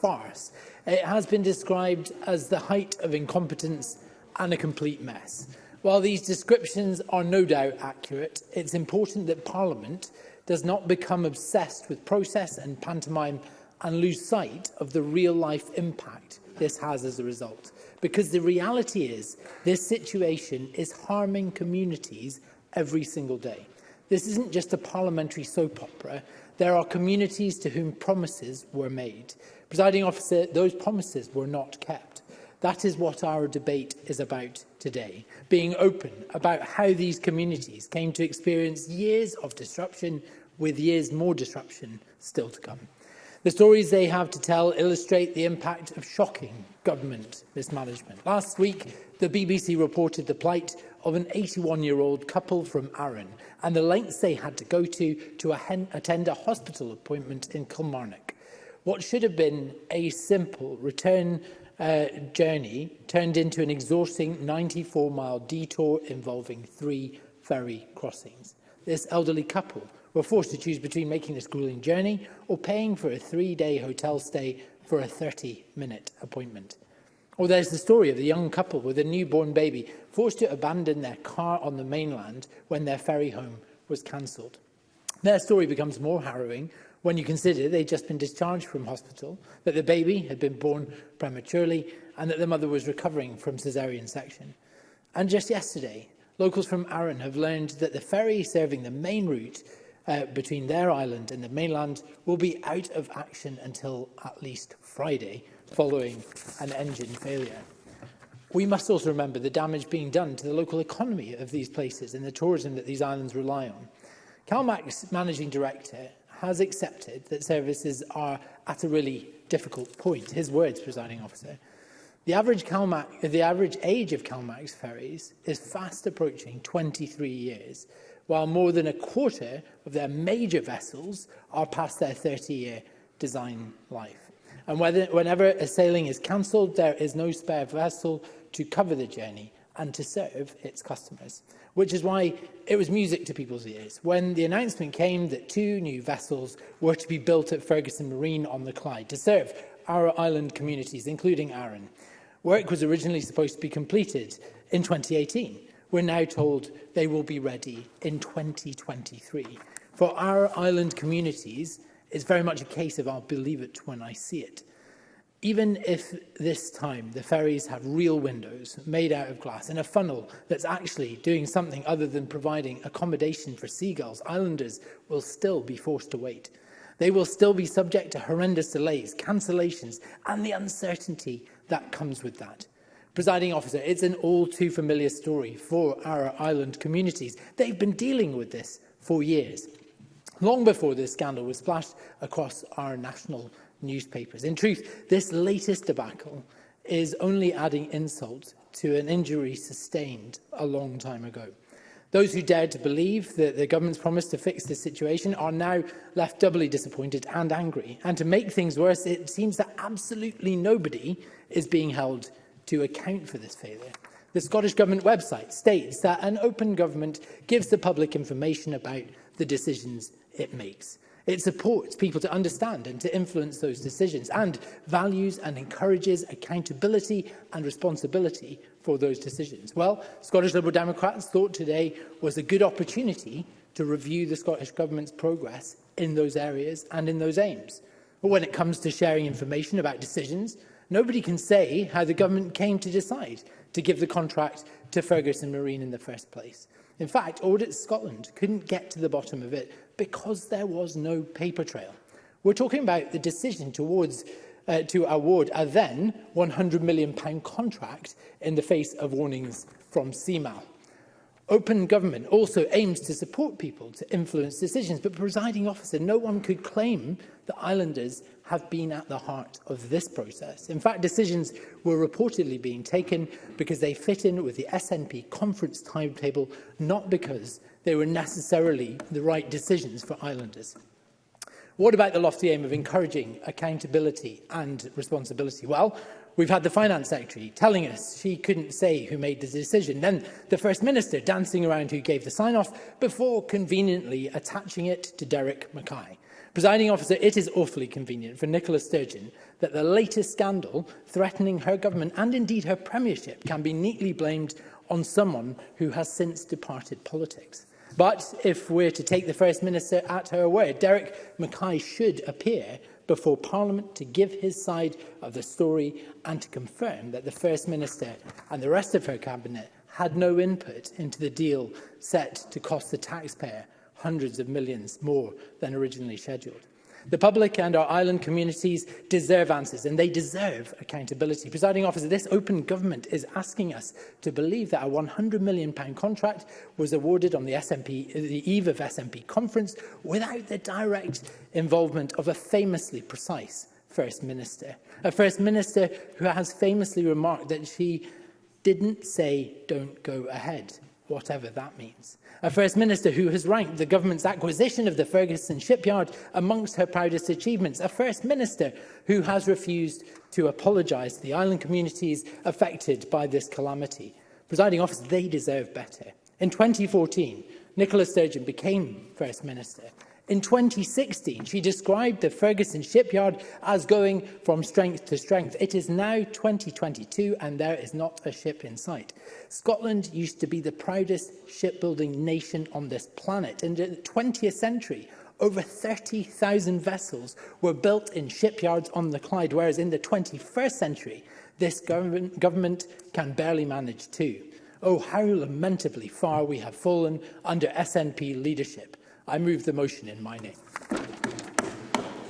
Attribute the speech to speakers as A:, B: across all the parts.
A: farce. It has been described as the height of incompetence and a complete mess. While these descriptions are no doubt accurate, it's important that Parliament does not become obsessed with process and pantomime and lose sight of the real-life impact this has as a result. Because the reality is, this situation is harming communities every single day. This isn't just a parliamentary soap opera. There are communities to whom promises were made. Presiding officer, those promises were not kept. That is what our debate is about today, being open about how these communities came to experience years of disruption with years more disruption still to come. The stories they have to tell illustrate the impact of shocking government mismanagement. Last week, the BBC reported the plight of an 81-year-old couple from Arran and the lengths they had to go to to attend a hospital appointment in Kilmarnock. What should have been a simple return uh, journey turned into an exhausting 94-mile detour involving three ferry crossings. This elderly couple were forced to choose between making this grueling journey or paying for a three-day hotel stay for a 30-minute appointment. Or there's the story of the young couple with a newborn baby forced to abandon their car on the mainland when their ferry home was cancelled. Their story becomes more harrowing when you consider they'd just been discharged from hospital, that the baby had been born prematurely, and that the mother was recovering from caesarean section. And just yesterday, locals from Arran have learned that the ferry serving the main route uh, between their island and the mainland will be out of action until at least Friday, following an engine failure. We must also remember the damage being done to the local economy of these places and the tourism that these islands rely on. CalMAC's managing director has accepted that services are at a really difficult point. His words, presiding officer. The average, CalMac, the average age of CalMAC's ferries is fast approaching 23 years, while more than a quarter of their major vessels are past their 30-year design life. And whether, whenever a sailing is cancelled, there is no spare vessel to cover the journey and to serve its customers, which is why it was music to people's ears when the announcement came that two new vessels were to be built at Ferguson Marine on the Clyde to serve our island communities, including Arran. Work was originally supposed to be completed in 2018. We're now told they will be ready in 2023. For our island communities, it's very much a case of I'll believe it when I see it even if this time the ferries have real windows made out of glass and a funnel that's actually doing something other than providing accommodation for seagulls, islanders will still be forced to wait. They will still be subject to horrendous delays, cancellations and the uncertainty that comes with that. Presiding officer, it's an all too familiar story for our island communities. They've been dealing with this for years, long before this scandal was splashed across our national newspapers. In truth, this latest debacle is only adding insult to an injury sustained a long time ago. Those who dared to believe that the government's promise to fix this situation are now left doubly disappointed and angry. And to make things worse, it seems that absolutely nobody is being held to account for this failure. The Scottish Government website states that an open government gives the public information about the decisions it makes. It supports people to understand and to influence those decisions and values and encourages accountability and responsibility for those decisions. Well, Scottish Liberal Democrats thought today was a good opportunity to review the Scottish Government's progress in those areas and in those aims. But when it comes to sharing information about decisions, nobody can say how the government came to decide to give the contract to Ferguson Marine in the first place. In fact, Audit Scotland couldn't get to the bottom of it because there was no paper trail. We're talking about the decision towards uh, to award a then £100 million contract in the face of warnings from CMAL. Open government also aims to support people to influence decisions, but presiding officer, no one could claim that islanders have been at the heart of this process. In fact, decisions were reportedly being taken because they fit in with the SNP conference timetable, not because they were necessarily the right decisions for islanders. What about the lofty aim of encouraging accountability and responsibility? Well, we've had the finance secretary telling us she couldn't say who made the decision. Then the first minister dancing around who gave the sign-off before conveniently attaching it to Derek Mackay. Presiding officer, it is awfully convenient for Nicola Sturgeon that the latest scandal threatening her government and indeed her premiership can be neatly blamed on someone who has since departed politics. But if we're to take the First Minister at her word, Derek Mackay should appear before Parliament to give his side of the story and to confirm that the First Minister and the rest of her Cabinet had no input into the deal set to cost the taxpayer hundreds of millions more than originally scheduled. The public and our island communities deserve answers and they deserve accountability. Presiding officer, this open government is asking us to believe that a £100 million contract was awarded on the, SMP, the eve of SNP conference without the direct involvement of a famously precise First Minister. A First Minister who has famously remarked that she didn't say don't go ahead whatever that means. A First Minister who has ranked the government's acquisition of the Ferguson shipyard amongst her proudest achievements. A First Minister who has refused to apologise to the island communities affected by this calamity. Presiding officers, they deserve better. In 2014, Nicola Sturgeon became First Minister In 2016, she described the Ferguson shipyard as going from strength to strength. It is now 2022 and there is not a ship in sight. Scotland used to be the proudest shipbuilding nation on this planet. In the 20th century, over 30,000 vessels were built in shipyards on the Clyde, whereas in the 21st century, this government, government can barely manage two. Oh, how lamentably far we have fallen under SNP leadership. I move the motion in my name.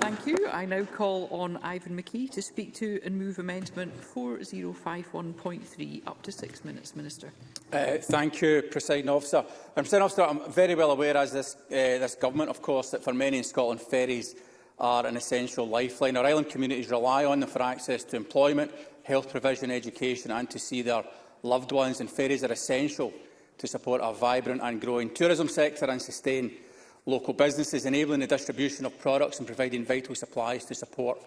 B: Thank you. I now call on Ivan McKee to speak to and move amendment 4051.3. Up to six minutes, Minister.
C: Uh, thank you, President Officer. And um, President Officer, I'm very well aware, as this, uh, this government, of course, that for many in Scotland, ferries are an essential lifeline. Our island communities rely on them for access to employment, health provision, education and to see their loved ones. And ferries are essential to support our vibrant and growing tourism sector and sustain local businesses, enabling the distribution of products and providing vital supplies to support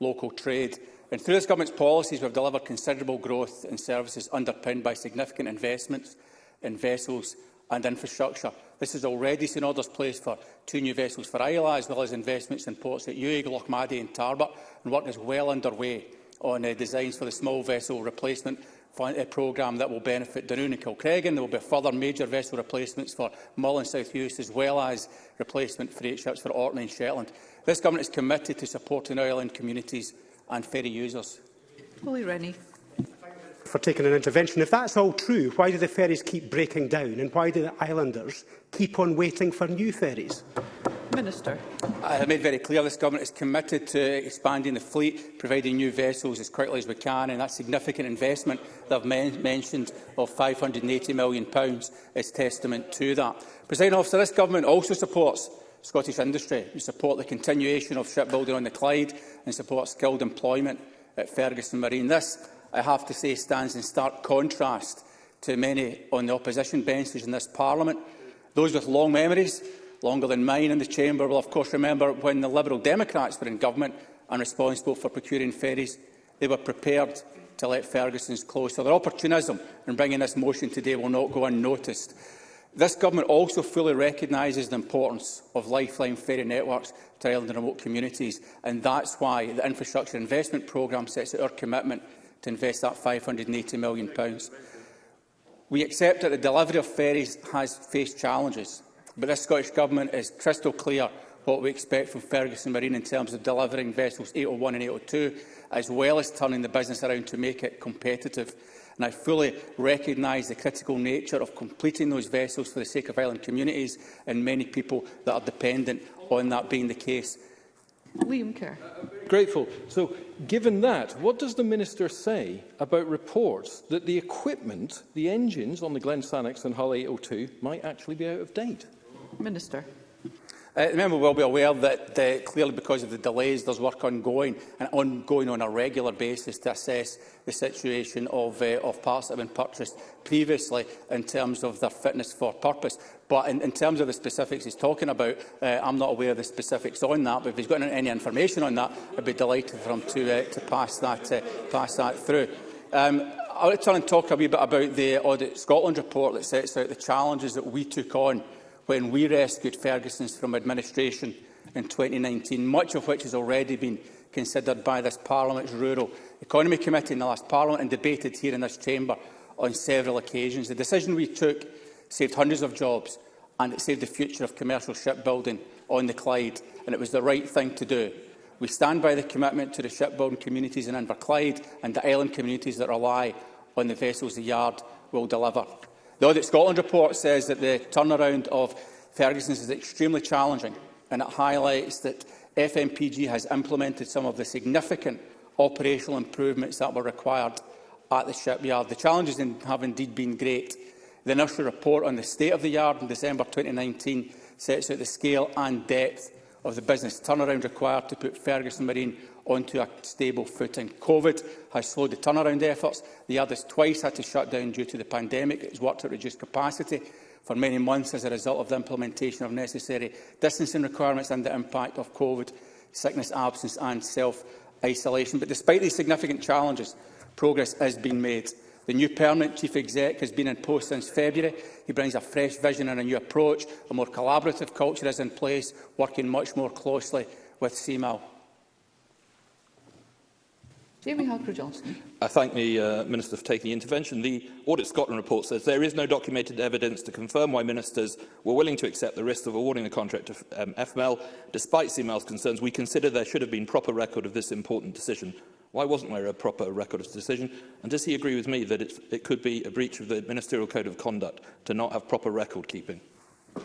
C: local trade. And through this government's policies, we have delivered considerable growth in services underpinned by significant investments in vessels and infrastructure. This has already seen orders placed for two new vessels for Isla, as well as investments in ports at Uig, Lochmaddy and Tarbert, and work is well underway on uh, designs for the small vessel replacement a programme that will benefit Dunoon and Kilcregan. There will be further major vessel replacements for Mull and South Uist, as well as replacement freight ships for Orkney and Shetland. This Government is committed to supporting island communities and ferry users.
B: Willie Rennie
D: for taking an intervention. If that's all true, why do the ferries keep breaking down and why do the islanders keep on waiting for new ferries?
B: Minister.
C: I have made very clear this government is committed to expanding the fleet, providing new vessels as quickly as we can, and that significant investment that I've men mentioned of £580 million is testament to that. President officer, this government also supports Scottish industry. We support the continuation of shipbuilding on the Clyde and support skilled employment at Ferguson Marine. This, I have to say, stands in stark contrast to many on the opposition benches in this parliament, those with long memories longer than mine in the chamber will, of course, remember when the Liberal Democrats were in government and responsible for procuring ferries, they were prepared to let Ferguson's close. So their opportunism in bringing this motion today will not go unnoticed. This government also fully recognises the importance of lifeline ferry networks to island and remote communities, and that's why the Infrastructure Investment Programme sets out our commitment to invest that £580 million. We accept that the delivery of ferries has faced challenges, But this Scottish Government is crystal clear what we expect from Ferguson Marine in terms of delivering vessels 801 and 802, as well as turning the business around to make it competitive. And I fully recognise the critical nature of completing those vessels for the sake of island communities and many people that are dependent on that being the case.
B: Liam Kerr.
E: Grateful. So, given that, what does the Minister say about reports that the equipment, the engines on the Glen Sannox and Hull 802 might actually be out of date?
B: Minister.
C: Uh, the member will be aware that uh, clearly because of the delays there's work ongoing and ongoing on a regular basis to assess the situation of, uh, of parts that have been purchased previously in terms of their fitness for purpose. But in, in terms of the specifics he's talking about, uh, I'm not aware of the specifics on that. But if he's got any information on that, I'd be delighted for him to, uh, to pass, that, uh, pass that through. Um, I'll turn and talk a wee bit about the Audit Scotland report that sets out the challenges that we took on when we rescued Ferguson's from administration in 2019, much of which has already been considered by this Parliament's Rural Economy Committee in the last Parliament and debated here in this chamber on several occasions. The decision we took saved hundreds of jobs and it saved the future of commercial shipbuilding on the Clyde, and it was the right thing to do. We stand by the commitment to the shipbuilding communities in Inverclyde and the island communities that rely on the vessels the yard will deliver. The Audit Scotland report says that the turnaround of Ferguson's is extremely challenging and it highlights that FMPG has implemented some of the significant operational improvements that were required at the shipyard. The challenges have indeed been great. The initial report on the state of the yard in December 2019 sets out the scale and depth of the business turnaround required to put Ferguson Marine onto a stable footing. COVID has slowed the turnaround efforts. The others twice had to shut down due to the pandemic. It's worked at reduced capacity for many months as a result of the implementation of necessary distancing requirements and the impact of COVID, sickness absence and self-isolation. But despite these significant challenges, progress has been made. The new permanent chief exec has been in post since February. He brings a fresh vision and a new approach. A more collaborative culture is in place, working much more closely with CMAL.
B: Jamie Halker-Johnson.
F: I thank the uh, Minister for taking the intervention. The Audit Scotland report says there is no documented evidence to confirm why ministers were willing to accept the risk of awarding the contract to um, FML. Despite CML's concerns, we consider there should have been proper record of this important decision. Why wasn't there a proper record of the decision? And does he agree with me that it could be a breach of the Ministerial Code of Conduct to not have proper record keeping?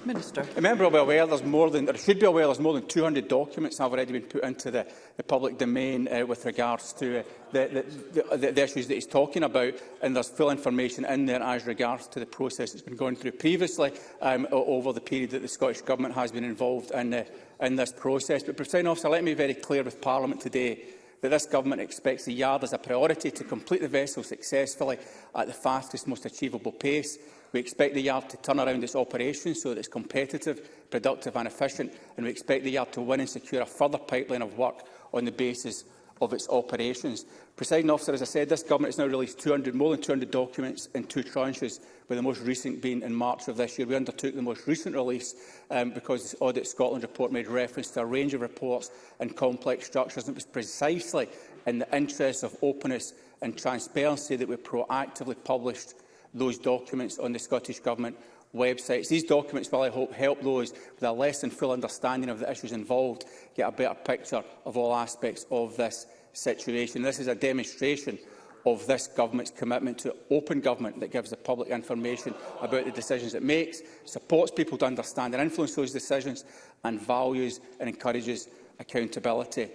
B: Minister.
C: The member will be aware there's more than, or should be aware there's more than 200 documents have already been put into the, the public domain uh, with regards to uh, the, the, the, the issues that he's talking about, and there's full information in there as regards to the process that's been going through previously um, over the period that the Scottish Government has been involved in, uh, in this process. But, President Officer, let me be very clear with Parliament today that this government expects the yard as a priority to complete the vessel successfully at the fastest, most achievable pace. We expect the yard to turn around its operations so that it's competitive, productive and efficient, and we expect the yard to win and secure a further pipeline of work on the basis of its operations. Presiding officer, as I said, this government has now released 200, more than 200 documents in two tranches, with the most recent being in March of this year. We undertook the most recent release um, because the Audit Scotland report made reference to a range of reports and complex structures. And it was precisely in the interests of openness and transparency that we proactively published those documents on the Scottish Government websites. These documents will, I hope, help those with a less than full understanding of the issues involved get a better picture of all aspects of this situation. This is a demonstration of this government's commitment to open government that gives the public information about the decisions it makes, supports people to understand and influence those decisions, and values and encourages accountability.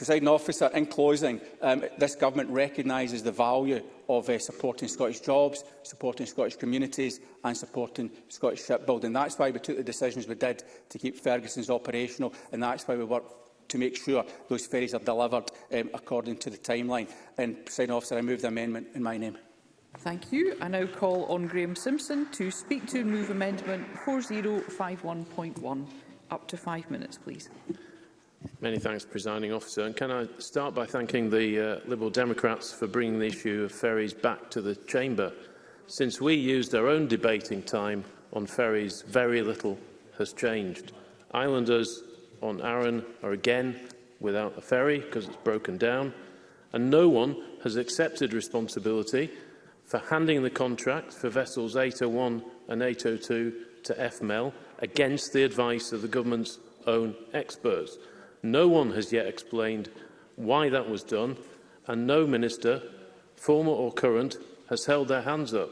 C: Presiding officer, in closing, um, this government recognises the value of uh, supporting Scottish jobs, supporting Scottish communities and supporting Scottish shipbuilding. That's why we took the decisions we did to keep Ferguson's operational and that's why we worked to make sure those ferries are delivered um, according to the timeline. And, Presiding Officer, I move the amendment in my name.
B: Thank you. I now call on Graeme Simpson to speak to and move amendment 4051.1. Up to five minutes, please.
G: Many thanks, Presiding Officer. And can I start by thanking the uh, Liberal Democrats for bringing the issue of ferries back to the Chamber? Since we used our own debating time on ferries, very little has changed. Islanders on Arran are again without a ferry because it's broken down, and no one has accepted responsibility for handing the contract for vessels 801 and 802 to FML against the advice of the government's own experts. No one has yet explained why that was done, and no minister, former or current, has held their hands up.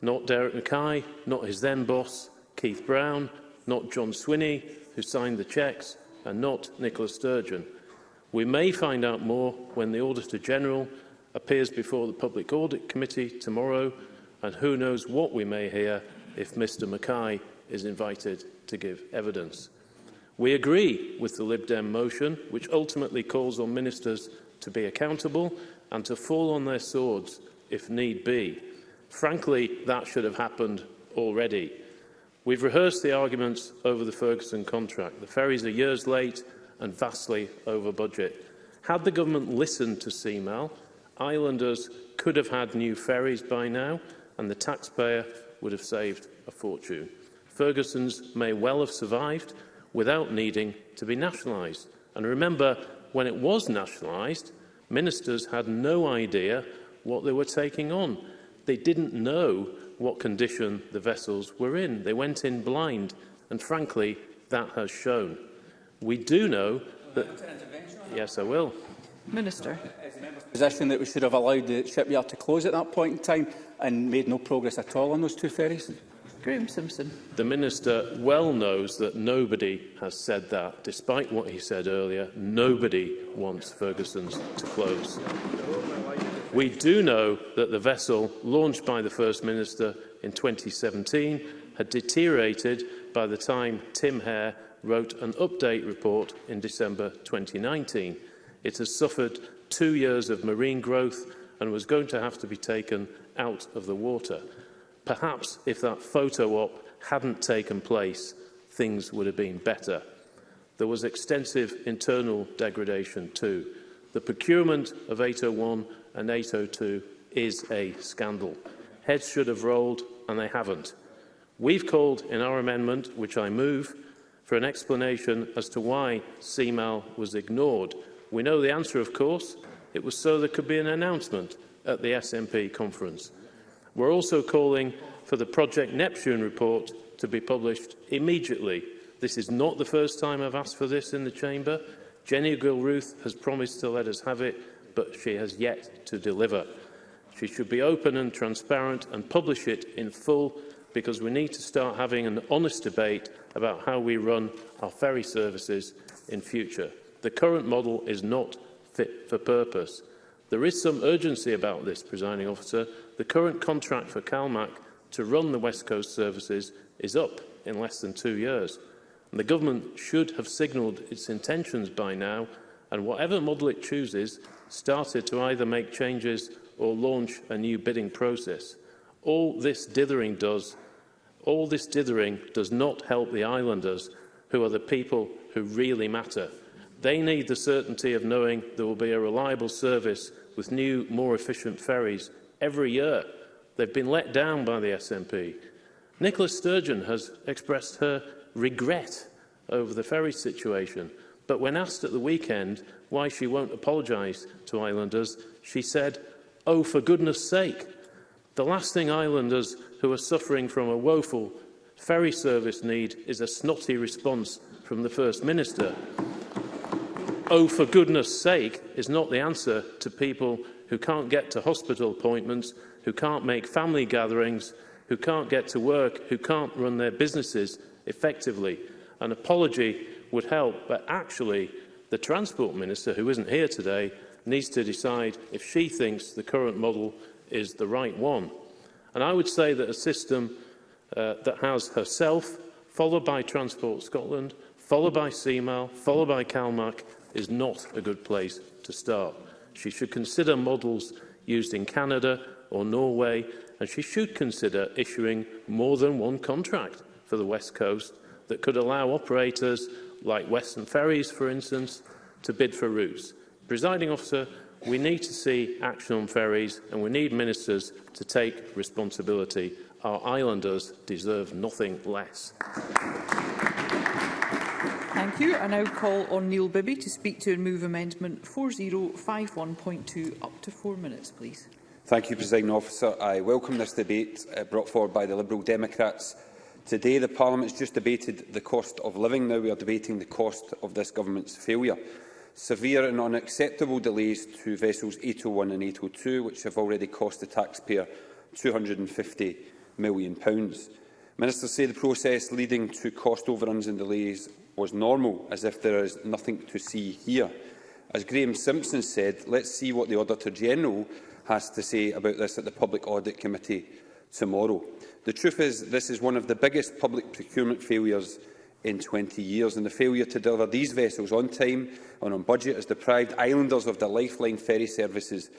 G: Not Derek Mackay, not his then boss, Keith Brown, not John Swinney, who signed the cheques, and not Nicola Sturgeon. We may find out more when the Auditor General appears before the Public Audit Committee tomorrow, and who knows what we may hear if Mr Mackay is invited to give evidence. We agree with the Lib Dem motion, which ultimately calls on ministers to be accountable and to fall on their swords if need be. Frankly, that should have happened already. We've rehearsed the arguments over the Ferguson contract. The ferries are years late and vastly over budget. Had the government listened to CMAL, islanders could have had new ferries by now and the taxpayer would have saved a fortune. Ferguson's may well have survived, without needing to be nationalised. And remember, when it was nationalised, ministers had no idea what they were taking on. They didn't know what condition the vessels were in. They went in blind, and frankly, that has shown. We do know that... Yes, I will.
B: Minister.
C: Position that we should have allowed the shipyard to close at that point in time and made no progress at all on those two ferries?
B: Groom Simpson.
G: The Minister well knows that nobody has said that. Despite what he said earlier, nobody wants Ferguson's to close. We do know that the vessel launched by the First Minister in 2017 had deteriorated by the time Tim Hare wrote an update report in December 2019. It has suffered two years of marine growth and was going to have to be taken out of the water. Perhaps if that photo op hadn't taken place, things would have been better. There was extensive internal degradation too. The procurement of 801 and 802 is a scandal. Heads should have rolled and they haven't. We've called in our amendment, which I move, for an explanation as to why CMAL was ignored. We know the answer, of course. It was so there could be an announcement at the SNP conference. We're also calling for the Project Neptune report to be published immediately. This is not the first time I've asked for this in the Chamber. Jenny Gilruth has promised to let us have it, but she has yet to deliver. She should be open and transparent and publish it in full because we need to start having an honest debate about how we run our ferry services in future. The current model is not fit for purpose. There is some urgency about this, presiding officer. The current contract for CalMac to run the West Coast services is up in less than two years. And the government should have signalled its intentions by now and whatever model it chooses, started to either make changes or launch a new bidding process. All this dithering does, all this dithering does not help the islanders, who are the people who really matter They need the certainty of knowing there will be a reliable service with new, more efficient ferries every year. They've been let down by the SNP. Nicola Sturgeon has expressed her regret over the ferry situation, but when asked at the weekend why she won't apologise to islanders, she said, oh, for goodness sake. The last thing islanders who are suffering from a woeful ferry service need is a snotty response from the First Minister oh, for goodness sake, is not the answer to people who can't get to hospital appointments, who can't make family gatherings, who can't get to work, who can't run their businesses effectively. An apology would help, but actually the Transport Minister, who isn't here today, needs to decide if she thinks the current model is the right one. And I would say that a system uh, that has herself, followed by Transport Scotland, followed by CMAL, followed by CalMAC, is not a good place to start. She should consider models used in Canada or Norway, and she should consider issuing more than one contract for the West Coast that could allow operators like Western Ferries, for instance, to bid for routes. Presiding officer, we need to see action on ferries and we need ministers to take responsibility. Our islanders deserve nothing less.
B: Thank you. I now call on Neil Bibby to speak to and move amendment 4051.2 up to four minutes, please.
H: Thank you, President Officer. I welcome this debate uh, brought forward by the Liberal Democrats. Today, the Parliament has just debated the cost of living. Now we are debating the cost of this government's failure. Severe and unacceptable delays to vessels 801 and 802, which have already cost the taxpayer £250 million. Ministers say the process leading to cost overruns and delays was normal, as if there is nothing to see here. As Graham Simpson said, let's see what the Auditor-General has to say about this at the Public Audit Committee tomorrow. The truth is this is one of the biggest public procurement failures in 20 years, and the failure to deliver these vessels on time and on budget has deprived islanders of the lifeline ferry services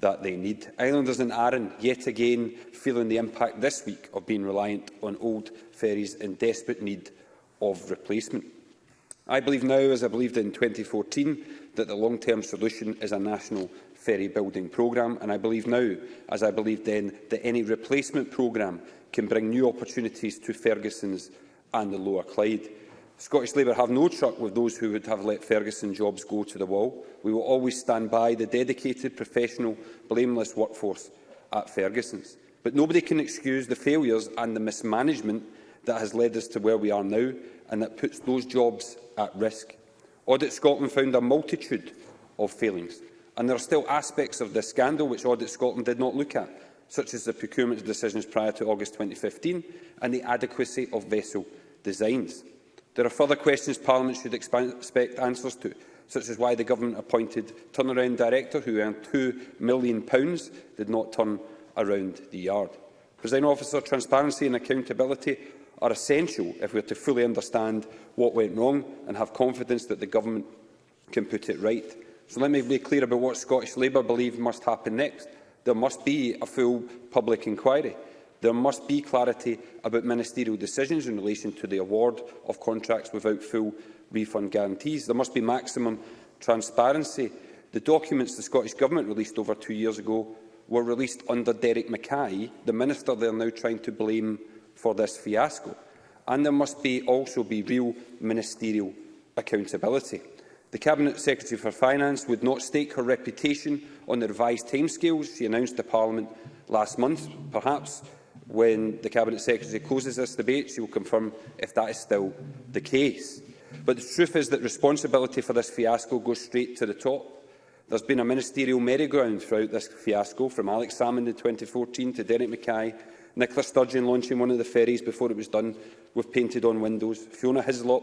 H: that they need. Islanders in Arran yet again feeling the impact this week of being reliant on old ferries in desperate need of replacement. I believe now, as I believed in 2014, that the long-term solution is a national ferry building programme, and I believe now, as I believed then, that any replacement programme can bring new opportunities to Ferguson's and the Lower Clyde. Scottish Labour have no truck with those who would have let Ferguson jobs go to the wall. We will always stand by the dedicated, professional, blameless workforce at Ferguson's. But nobody can excuse the failures and the mismanagement that has led us to where we are now and that puts those jobs at risk. Audit Scotland found a multitude of failings, and there are still aspects of this scandal which Audit Scotland did not look at, such as the procurement decisions prior to August 2015 and the adequacy of vessel designs. There are further questions Parliament should expect answers to, such as why the government appointed turnaround director who earned £2 million did not turn around the yard. President Officer, transparency and accountability are essential if we are to fully understand what went wrong and have confidence that the Government can put it right. So let me be clear about what Scottish Labour believe must happen next. There must be a full public inquiry. There must be clarity about ministerial decisions in relation to the award of contracts without full refund guarantees. There must be maximum transparency. The documents the Scottish Government released over two years ago were released under Derek Mackay, the minister they are now trying to blame for this fiasco, and there must be also be real ministerial accountability. The Cabinet Secretary for Finance would not stake her reputation on the revised timescales she announced to Parliament last month. Perhaps when the Cabinet Secretary closes this debate, she will confirm if that is still the case. But the truth is that responsibility for this fiasco goes straight to the top. There's been a ministerial merry-go-round throughout this fiasco, from Alex Salmond in 2014 to Derek Mackay Nicola Sturgeon launching one of the ferries before it was done with painted-on windows. Fiona Hislop,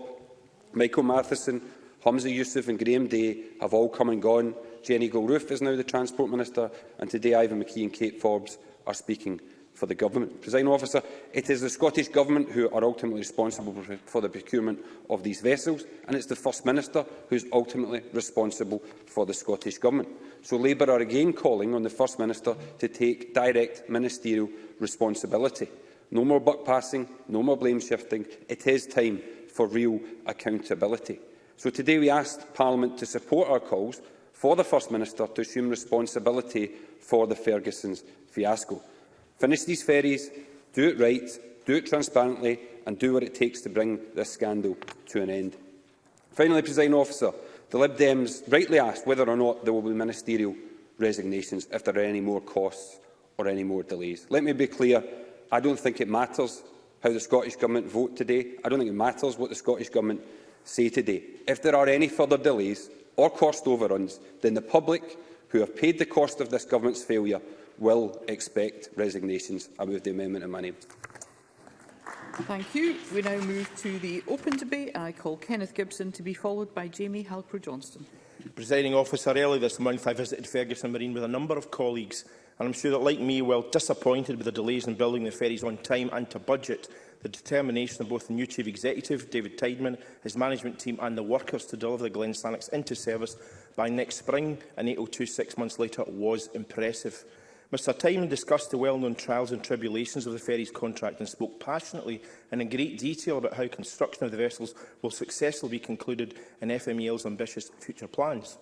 H: Michael Matheson, Hamza Youssef and Graham Day have all come and gone. Jenny Gilroof is now the Transport Minister, and today Ivan McKee and Kate Forbes are speaking for the Government. Presiding officer, it is the Scottish Government who are ultimately responsible for the procurement of these vessels, and it's the First Minister who is ultimately responsible for the Scottish Government so Labour are again calling on the First Minister to take direct ministerial responsibility. No more buck passing, no more blame shifting. It is time for real accountability. So today we asked Parliament to support our calls for the First Minister to assume responsibility for the Ferguson's fiasco. Finish these ferries, do it right, do it transparently and do what it takes to bring this scandal to an end. Finally, President Officer, The Lib Dems rightly asked whether or not there will be ministerial resignations if there are any more costs or any more delays. Let me be clear, I don't think it matters how the Scottish Government vote today. I don't think it matters what the Scottish Government say today. If there are any further delays or cost overruns, then the public who have paid the cost of this Government's failure will expect resignations. I move the amendment in my name.
B: Thank you. We now move to the open debate. I call Kenneth Gibson to be followed by Jamie Halcrow-Johnston.
I: Presiding officer, earlier this month I visited Ferguson Marine with a number of colleagues and I'm sure that, like me, while disappointed with the delays in building the ferries on time and to budget, the determination of both the new Chief Executive, David Tideman, his management team and the workers to deliver the Glen Sannox into service by next spring and 802 six months later was impressive. Mr Tymon discussed the well-known trials and tribulations of the ferry's contract and spoke passionately and in great detail about how construction of the vessels will successfully be concluded in FMEL's ambitious future plans.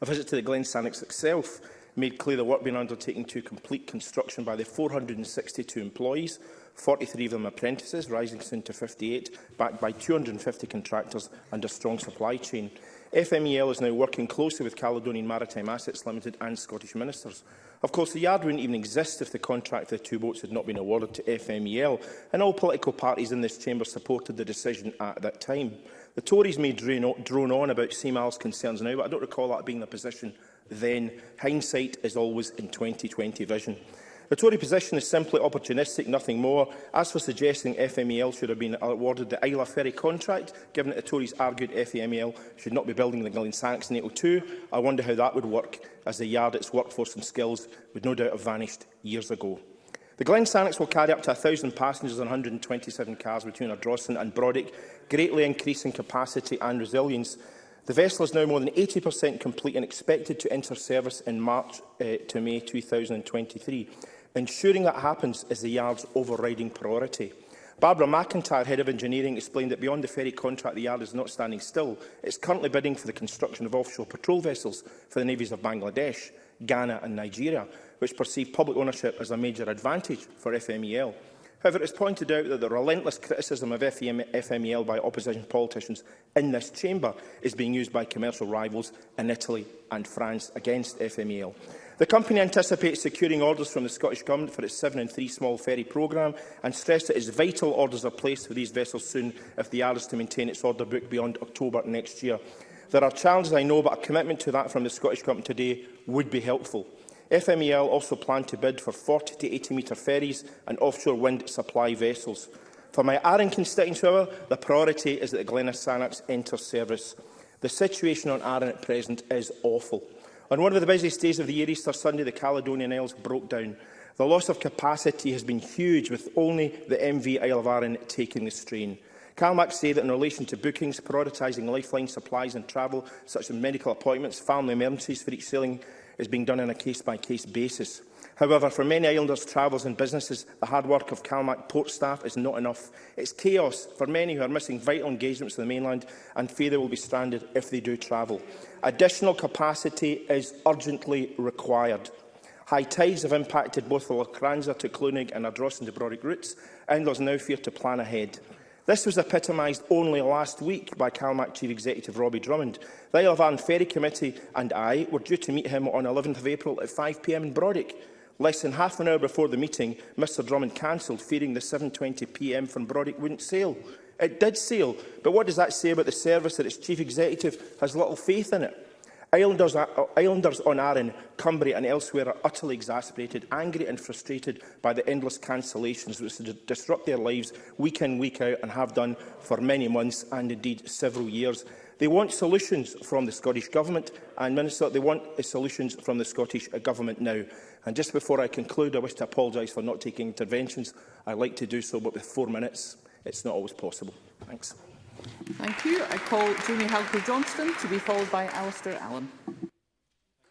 I: A visit to the Glen Sannox itself made clear the work being undertaken to complete construction by the 462 employees, 43 of them apprentices, rising soon to 58, backed by 250 contractors and a strong supply chain. FMEL is now working closely with Caledonian Maritime Assets Limited and Scottish Ministers. Of course, the yard wouldn't even exist if the contract for the two boats had not been awarded to FMEL, and all political parties in this chamber supported the decision at that time. The Tories may drone on about CMAL's concerns now, but I don't recall that being the position then. Hindsight is always in 2020 vision. The Tory position is simply opportunistic, nothing more. As for suggesting FMEL should have been awarded the Isla Ferry contract, given that the Tories argued FMEL should not be building the Glen Sanks NATO 2, I wonder how that would work, as the yard, its workforce and skills would no doubt have vanished years ago. The Glen Sanks will carry up to 1,000 passengers and 127 cars between Ardrossan and Brodick, greatly increasing capacity and resilience. The vessel is now more than 80% complete and expected to enter service in March uh, to May 2023. Ensuring that happens is the Yard's overriding priority. Barbara McIntyre, Head of Engineering, explained that beyond the ferry contract, the Yard is not standing still. It's currently bidding for the construction of offshore patrol vessels for the navies of Bangladesh, Ghana and Nigeria, which perceive public ownership as a major advantage for FMEL. However, it is pointed out that the relentless criticism of FMEL e by opposition politicians in this chamber is being used by commercial rivals in Italy and France against FMEL. The company anticipates securing orders from the Scottish Government for its 7 and 3 small ferry programme and stressed that it is vital orders are placed for these vessels soon if the AR is to maintain its order book beyond October next year. There are challenges, I know, but a commitment to that from the Scottish Government today would be helpful. FMEL also plan to bid for 40 to 80 metre ferries and offshore wind supply vessels. For my Arran constituency, however, the priority is that the Glenna Sanax enter service. The situation on Arran at present is awful. On one of the busiest days of the year, Easter Sunday, the Caledonian Isles broke down. The loss of capacity has been huge, with only the MV Isle of Arran taking the strain. CalMAC say that in relation to bookings, prioritising lifeline supplies and travel, such as medical appointments, family emergencies for each sailing, is being done on a case-by-case -case basis. However, for many islanders, travels and businesses, the hard work of Calmac port staff is not enough. It's chaos for many who are missing vital engagements to the mainland and fear they will be stranded if they do travel. Additional capacity is urgently required. High tides have impacted both the Lacranza to Clonig and Adros and Debroric routes, and there's now fear to plan ahead. This was epitomised only last week by CalMac Chief Executive Robbie Drummond. The Isle of Arran Ferry Committee and I were due to meet him on 11th April at 5pm in Brodick. Less than half an hour before the meeting, Mr Drummond cancelled, fearing the 7.20pm from Brodick wouldn't sail. It did sail, but what does that say about the service that its chief executive has little faith in it? Islanders, Islanders on Arran, Cumbria and elsewhere are utterly exasperated, angry and frustrated by the endless cancellations which disrupt their lives week in, week out and have done for many months and indeed several years. They want solutions from the Scottish Government, and Minister, they want solutions from the Scottish uh, Government now. And just before I conclude, I wish to apologise for not taking interventions. I like to do so, but with four minutes, it's not always possible. Thanks.
B: Thank you. I call Jamie Halkey-Johnston to be followed by Alistair Allen.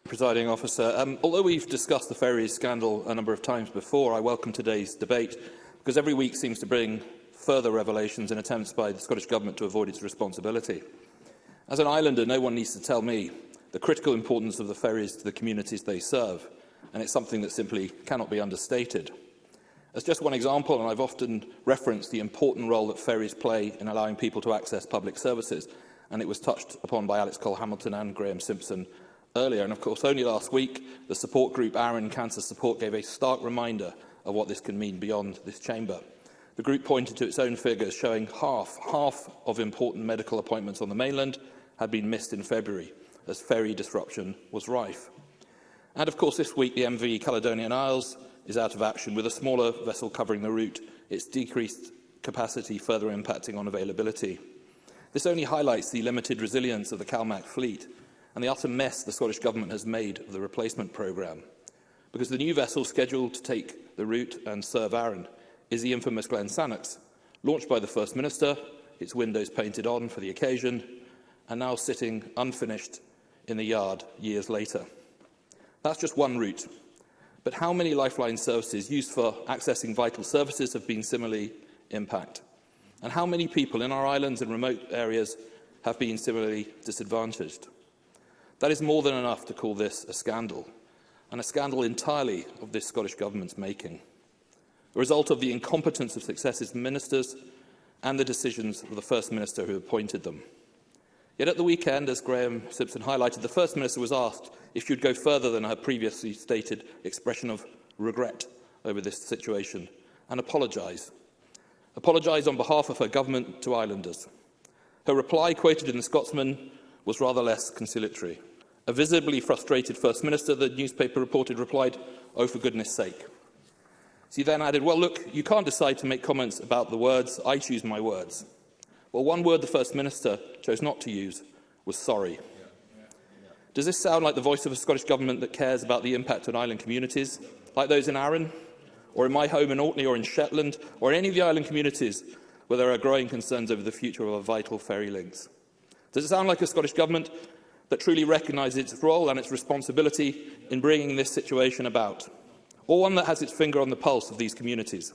F: Presiding officer, um, although we've discussed the ferries scandal a number of times before, I welcome today's debate because every week seems to bring further revelations and attempts by the Scottish Government to avoid its responsibility. As an islander, no one needs to tell me the critical importance of the ferries to the communities they serve, and it's something that simply cannot be understated. As just one example, and I've often referenced the important role that ferries play in allowing people to access public services, and it was touched upon by Alex Cole-Hamilton and Graham Simpson earlier. And of course, only last week, the support group Aaron Cancer Support gave a stark reminder of what this can mean beyond this chamber. The group pointed to its own figures showing half, half of important medical appointments on the mainland had been missed in February, as ferry disruption was rife. And of course, this week the MV Caledonian Isles is out of action, with a smaller vessel covering the route, its decreased capacity further impacting on availability. This only highlights the limited resilience of the CalMac fleet and the utter mess the Scottish Government has made of the replacement programme. Because the new vessel scheduled to take the route and serve Arran is the infamous Glen Sannox, launched by the First Minister, its windows painted on for the occasion, are now sitting unfinished in the yard years later. That's just one route. But how many lifeline services used for accessing vital services have been similarly impacted? And how many people in our islands and remote areas have been similarly disadvantaged? That is more than enough to call this a scandal, and a scandal entirely of this Scottish Government's making, a result of the incompetence of successive ministers and the decisions of the First Minister who appointed them. Yet at the weekend, as Graham Simpson highlighted, the First Minister was asked if she would go further than her previously stated expression of regret over this situation and apologise. Apologise on behalf of her government to islanders. Her reply, quoted in The Scotsman, was rather less conciliatory. A visibly frustrated First Minister, the newspaper reported, replied, oh, for goodness sake. She then added, well, look, you can't decide to make comments about the words. I choose my words. Well, one word the First Minister chose not to use was sorry. Does this sound like the voice of a Scottish Government that cares about the impact on island communities, like those in Arran, or in my home in Orkney, or in Shetland, or in any of the island communities where there are growing concerns over the future of our vital ferry links? Does it sound like a Scottish Government that truly recognises its role and its responsibility in bringing this situation about, or one that has its finger on the pulse of these communities?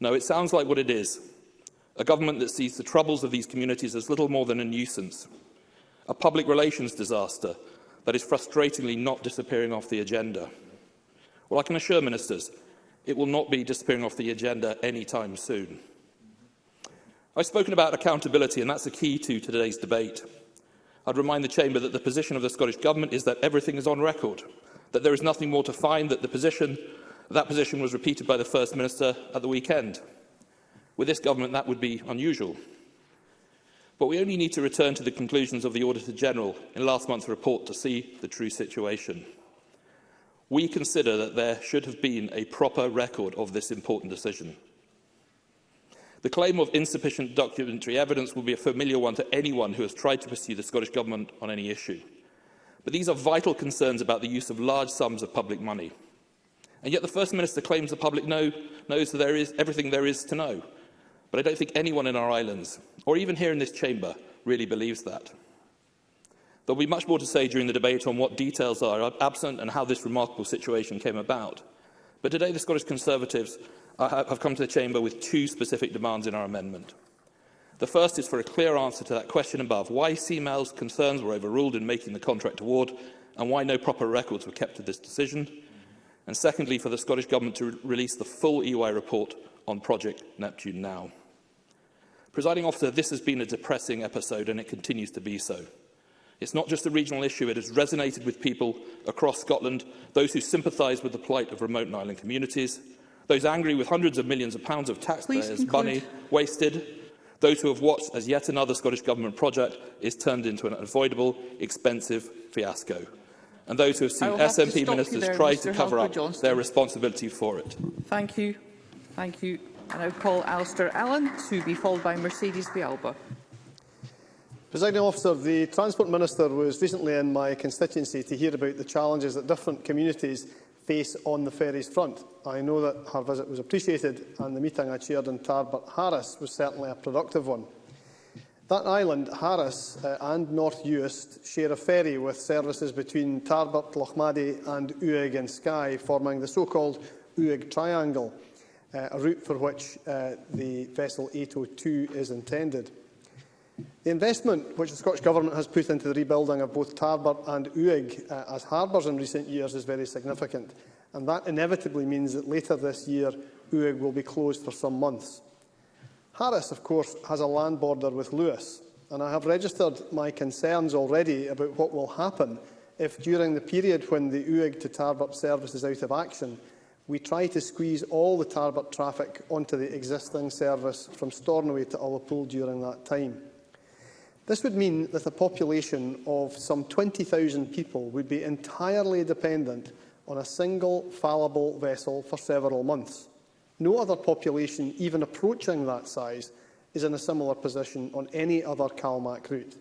F: No, it sounds like what it is, a government that sees the troubles of these communities as little more than a nuisance, a public relations disaster that is frustratingly not disappearing off the agenda. Well, I can assure ministers it will not be disappearing off the agenda anytime soon. I've spoken about accountability, and that's a key to today's debate. I'd remind the Chamber that the position of the Scottish Government is that everything is on record, that there is nothing more to find, that the position, that position was repeated by the First Minister at the weekend. With this government, that would be unusual. But we only need to return to the conclusions of the Auditor-General in last month's report to see the true situation. We consider that there should have been a proper record of this important decision. The claim of insufficient documentary evidence will be a familiar one to anyone who has tried to pursue the Scottish Government on any issue. But these are vital concerns about the use of large sums of public money. And yet the First Minister claims the public know, knows that there is everything there is to know, But I don't think anyone in our islands, or even here in this chamber, really believes that. There will be much more to say during the debate on what details are absent and how this remarkable situation came about. But today the Scottish Conservatives have come to the chamber with two specific demands in our amendment. The first is for a clear answer to that question above, why CMAL's concerns were overruled in making the contract award and why no proper records were kept of this decision. And secondly, for the Scottish Government to re release the full EY report on Project Neptune now. Presiding officer, this has been a depressing episode and it continues to be so. It's not just a regional issue, it has resonated with people across Scotland, those who sympathise with the plight of remote and island communities, those angry with hundreds of millions of pounds of taxpayers' money wasted, those who have watched as yet another Scottish Government project is turned into an unavoidable, expensive fiasco, and those who have seen SNP have ministers there, try Mr. to cover Helper up Johnston. their responsibility for it.
B: Thank you. Thank you. I now call Alistair Allen to be followed by Mercedes Bialba.
J: Presiding officer, the Transport Minister was recently in my constituency to hear about the challenges that different communities face on the ferries front. I know that her visit was appreciated and the meeting I chaired in Tarbert Harris was certainly a productive one. That island, Harris uh, and North Uist, share a ferry with services between Tarbert, Lochmaddy and Uig and Skye, forming the so-called Uig Triangle uh, a route for which uh, the vessel 802 is intended. The investment which the Scottish Government has put into the rebuilding of both Tarbert and Uig uh, as harbours in recent years is very significant, and that inevitably means that later this year Uig will be closed for some months. Harris, of course, has a land border with Lewis, and I have registered my concerns already about what will happen if, during the period when the Uig to Tarbert service is out of action, we try to squeeze all the Tarbert traffic onto the existing service from Stornoway to Ullapool during that time. This would mean that a population of some 20,000 people would be entirely dependent on a single fallible vessel for several months. No other population even approaching that size is in a similar position on any other CalMac route.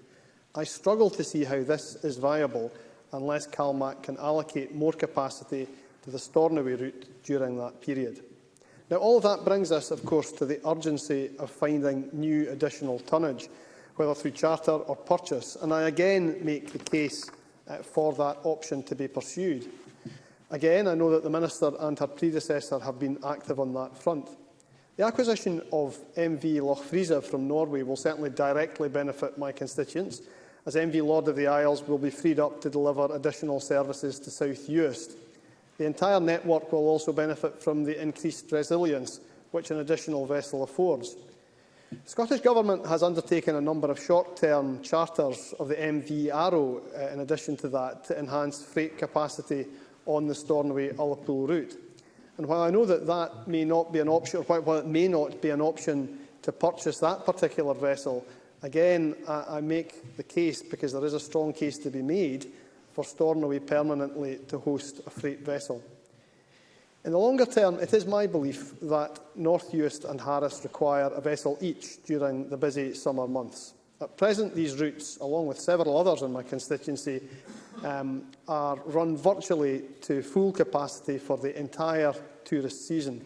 J: I struggle to see how this is viable unless CalMac can allocate more capacity to the Stornoway route during that period. Now, all of that brings us, of course, to the urgency of finding new additional tonnage, whether through charter or purchase, and I again make the case uh, for that option to be pursued. Again, I know that the Minister and her predecessor have been active on that front. The acquisition of MV Loch Friese from Norway will certainly directly benefit my constituents, as MV Lord of the Isles will be freed up to deliver additional services to South Uist. The entire network will also benefit from the increased resilience which an additional vessel affords. The Scottish Government has undertaken a number of short-term charters of the MV Arrow, uh, in addition to that, to enhance freight capacity on the Stornoway-Ullapool route. And while I know that that may not be an option, or while it may not be an option to purchase that particular vessel, again, I, I make the case, because there is a strong case to be made, for Stornoway permanently to host a freight vessel. In the longer term, it is my belief that North Uist and Harris require a vessel each during the busy summer months. At present, these routes, along with several others in my constituency, um, are run virtually to full capacity for the entire tourist season,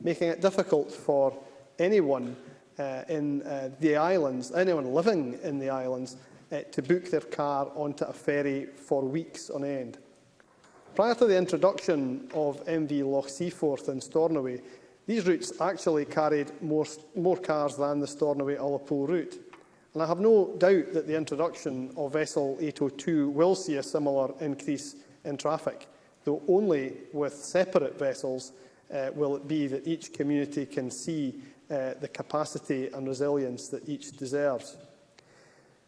J: making it difficult for anyone uh, in uh, the islands, anyone living in the islands, uh, to book their car onto a ferry for weeks on end. Prior to the introduction of MV Loch Seaforth and Stornoway, these routes actually carried more, more cars than the Stornoway-Ullapool route. And I have no doubt that the introduction of vessel 802 will see a similar increase in traffic, though only with separate vessels uh, will it be that each community can see uh, the capacity and resilience that each deserves.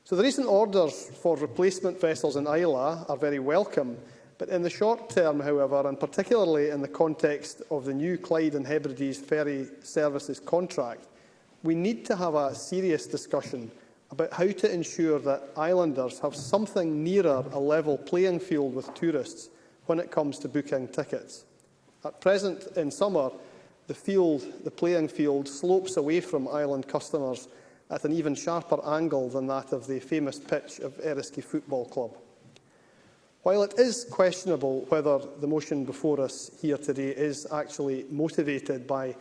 J: So the recent orders for replacement vessels in Isla are very welcome, but in the short term, however, and particularly in the context of the new Clyde and Hebrides ferry services contract, we need to have a serious discussion about how to ensure that islanders have something nearer a level playing field with tourists when it comes to booking tickets. At present, in summer, the, field, the playing field slopes away from island customers at an even sharper angle than that of the famous pitch of Eriski Football Club. While it is questionable whether the motion before us here today is actually motivated by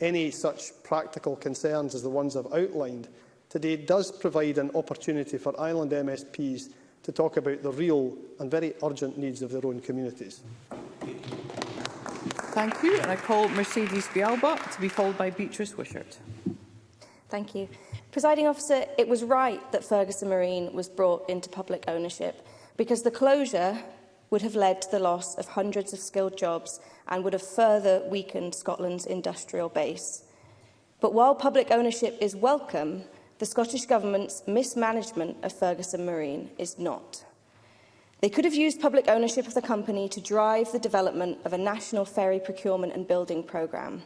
J: any such practical concerns as the ones I've outlined, today does provide an opportunity for island MSPs to talk about the real and very urgent needs of their own communities.
B: Thank you. And I call Mercedes Bialba to be followed by Beatrice Wishart.
K: Thank you. Presiding officer, it was right that Ferguson Marine was brought into public ownership because the closure would have led to the loss of hundreds of skilled jobs and would have further weakened Scotland's industrial base. But while public ownership is welcome, the Scottish Government's mismanagement of Ferguson Marine is not. They could have used public ownership of the company to drive the development of a national ferry procurement and building programme,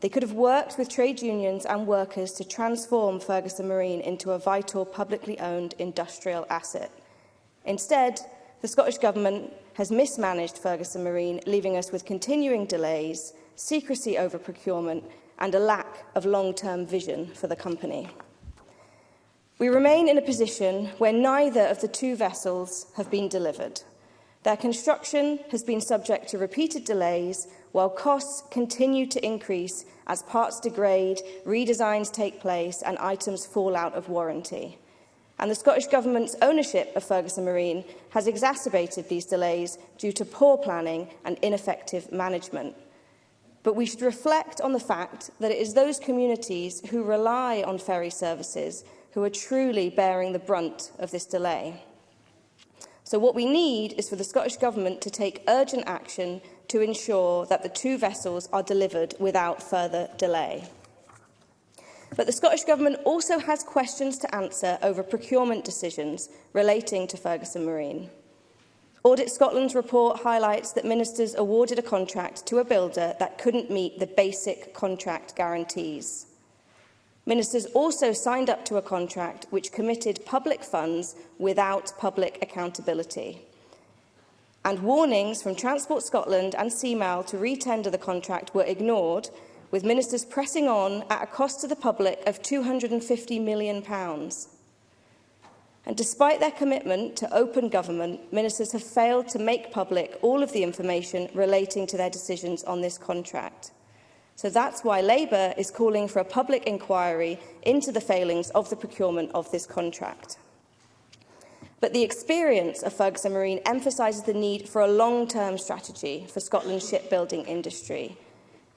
K: They could have worked with trade unions and workers to transform Ferguson Marine into a vital publicly owned industrial asset. Instead, the Scottish Government has mismanaged Ferguson Marine, leaving us with continuing delays, secrecy over procurement and a lack of long-term vision for the company. We remain in a position where neither of the two vessels have been delivered. Their construction has been subject to repeated delays while costs continue to increase as parts degrade, redesigns take place and items fall out of warranty. And the Scottish Government's ownership of Ferguson Marine has exacerbated these delays due to poor planning and ineffective management. But we should reflect on the fact that it is those communities who rely on ferry services who are truly bearing the brunt of this delay. So what we need is for the Scottish Government to take urgent action to ensure that the two vessels are delivered without further delay. But the Scottish Government also has questions to answer over procurement decisions relating to Ferguson Marine. Audit Scotland's report highlights that ministers awarded a contract to a builder that couldn't meet the basic contract guarantees. Ministers also signed up to a contract which committed public funds without public accountability and warnings from Transport Scotland and CMAL to retender the contract were ignored, with ministers pressing on at a cost to the public of £250 million. And despite their commitment to open government, ministers have failed to make public all of the information relating to their decisions on this contract. So that's why Labour is calling for a public inquiry into the failings of the procurement of this contract. But the experience of Ferguson Marine emphasises the need for a long-term strategy for Scotland's shipbuilding industry.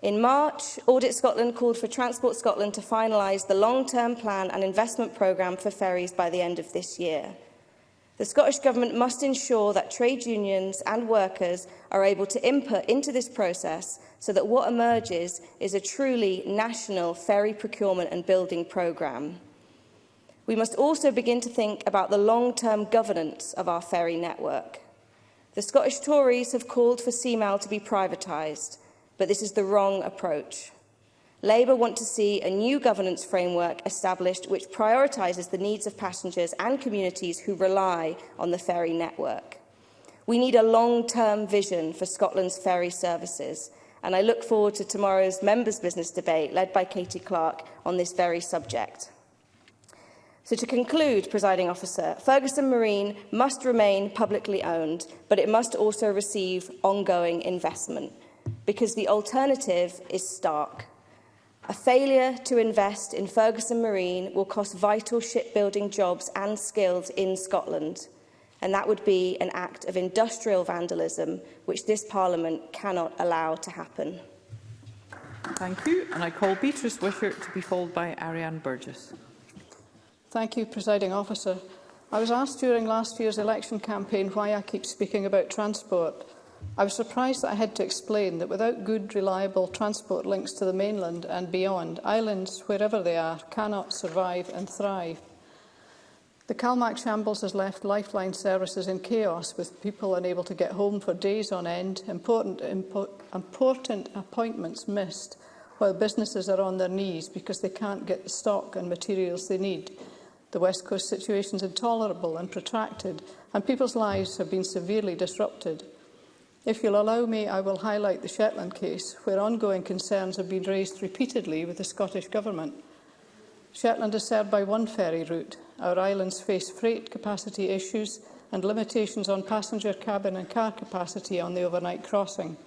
K: In March, Audit Scotland called for Transport Scotland to finalise the long-term plan and investment programme for ferries by the end of this year. The Scottish Government must ensure that trade unions and workers are able to input into this process so that what emerges is a truly national ferry procurement and building programme. We must also begin to think about the long-term governance of our ferry network. The Scottish Tories have called for Seamail to be privatised, but this is the wrong approach. Labour want to see a new governance framework established which prioritises the needs of passengers and communities who rely on the ferry network. We need a long-term vision for Scotland's ferry services, and I look forward to tomorrow's Members' Business debate led by Katie Clark on this very subject. So to conclude, presiding officer, Ferguson Marine must remain publicly owned, but it must also receive ongoing investment because the alternative is stark. A failure to invest in Ferguson Marine will cost vital shipbuilding jobs and skills in Scotland, and that would be an act of industrial vandalism which this Parliament cannot allow to happen.
B: Thank you, and I call Beatrice Wishart to be followed by Ariane Burgess.
L: Thank you, Presiding Officer. I was asked during last year's election campaign why I keep speaking about transport. I was surprised that I had to explain that without good, reliable transport links to the mainland and beyond, islands, wherever they are, cannot survive and thrive. The Calmac shambles has left lifeline services in chaos, with people unable to get home for days on end, important, impo important appointments missed, while businesses are on their knees because they can't get the stock and materials they need. The West Coast situation is intolerable and protracted, and people's lives have been severely disrupted. If you'll allow me, I will highlight the Shetland case, where ongoing concerns have been raised repeatedly with the Scottish Government. Shetland is served by one ferry route. Our islands face freight capacity issues and limitations on passenger cabin and car capacity on the overnight crossing.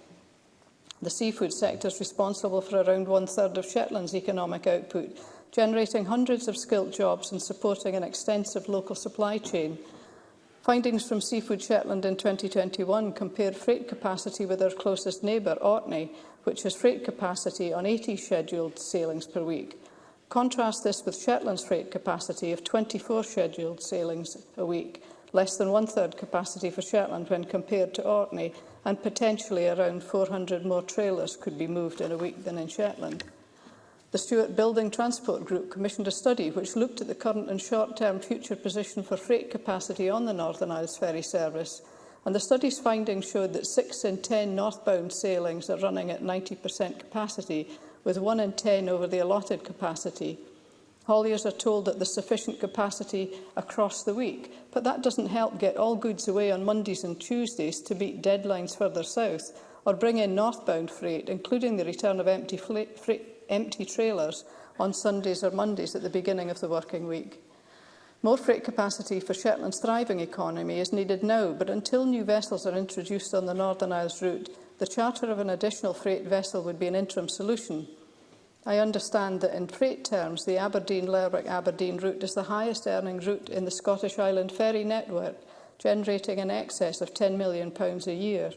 L: The seafood sector is responsible for around one-third of Shetland's economic output, generating hundreds of skilled jobs and supporting an extensive local supply chain. Findings from Seafood Shetland in 2021 compared freight capacity with our closest neighbour, Orkney, which has freight capacity on 80 scheduled sailings per week. Contrast this with Shetland's freight capacity of 24 scheduled sailings a week, less than one-third capacity for Shetland when compared to Orkney, and potentially around 400 more trailers could be moved in a week than in Shetland. The Stuart Building Transport Group commissioned a study which looked at the current and short-term future position for freight capacity on the Northern Isles ferry service, and the study's findings showed that six in 10 northbound sailings are running at 90% capacity, with one in 10 over the allotted capacity. Hauliers are told that there's sufficient capacity across the week, but that doesn't help get all goods away on Mondays and Tuesdays to beat deadlines further south, or bring in northbound freight, including the return of empty freight empty trailers on Sundays or Mondays at the beginning of the working week. More freight capacity for Shetland's thriving economy is needed now, but until new vessels are introduced on the Northern Isles route, the charter of an additional freight vessel would be an interim solution. I understand that in freight terms, the Aberdeen-Lerwick-Aberdeen route is the highest earning route in the Scottish Island ferry network, generating an excess of £10 million a year.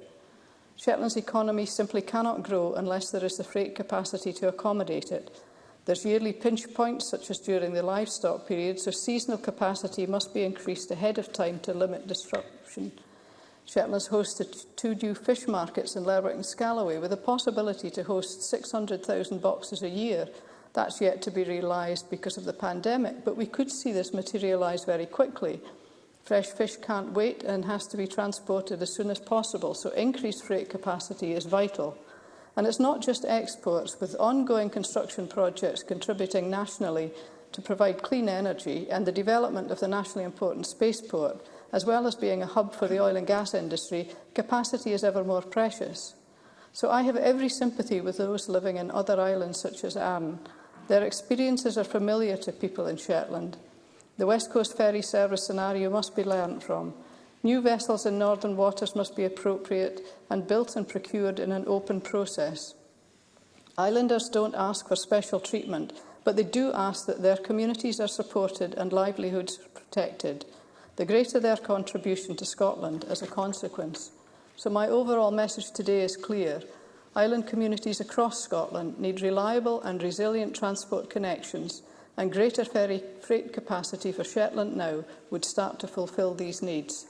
L: Shetland's economy simply cannot grow unless there is the freight capacity to accommodate it. There's yearly pinch points, such as during the livestock period, so seasonal capacity must be increased ahead of time to limit disruption. Shetland's hosted two new fish markets in Lerwick and Scalloway, with a possibility to host 600,000 boxes a year. That's yet to be realised because of the pandemic, but we could see this materialise very quickly – Fresh fish can't wait and has to be transported as soon as possible, so increased freight capacity is vital. And it's not just exports, with ongoing construction projects contributing nationally to provide clean energy and the development of the nationally important spaceport, as well as being a hub for the oil and gas industry, capacity is ever more precious. So I have every sympathy with those living in other islands such as Arne. Their experiences are familiar to people in Shetland, The West Coast ferry service scenario must be learnt from. New vessels in northern waters must be appropriate and built and procured in an open process. Islanders don't ask for special treatment, but they do ask that their communities are supported and livelihoods protected, the greater their contribution to Scotland as a consequence. So my overall message today is clear. Island communities across Scotland need reliable and resilient transport connections and greater ferry freight capacity for Shetland now would start to fulfil these needs.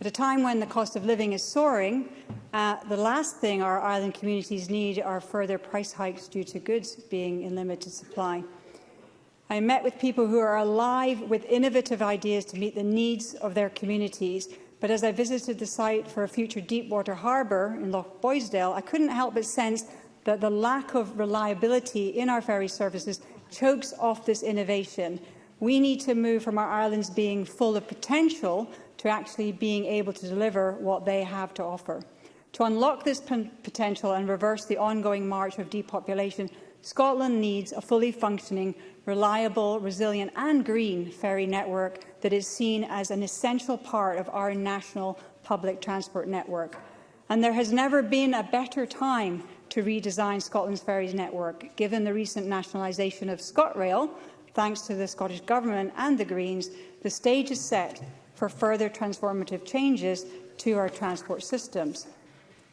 M: At a time when the cost of living is soaring, uh, the last thing our island communities need are further price hikes due to goods being in limited supply. I met with people who are alive with innovative ideas to meet the needs of their communities, but as I visited the site for a future deep water harbour in Loch Boysdale, I couldn't help but sense that the lack of reliability in our ferry services chokes off this innovation. We need to move from our islands being full of potential to actually being able to deliver what they have to offer. To unlock this potential and reverse the ongoing march of depopulation, Scotland needs a fully functioning, reliable, resilient and green ferry network that is seen as an essential part of our national public transport network. And there has never been a better time to redesign Scotland's ferries network, given the recent nationalisation of ScotRail, thanks to the Scottish Government and the Greens, the stage is set for further transformative changes to our transport systems.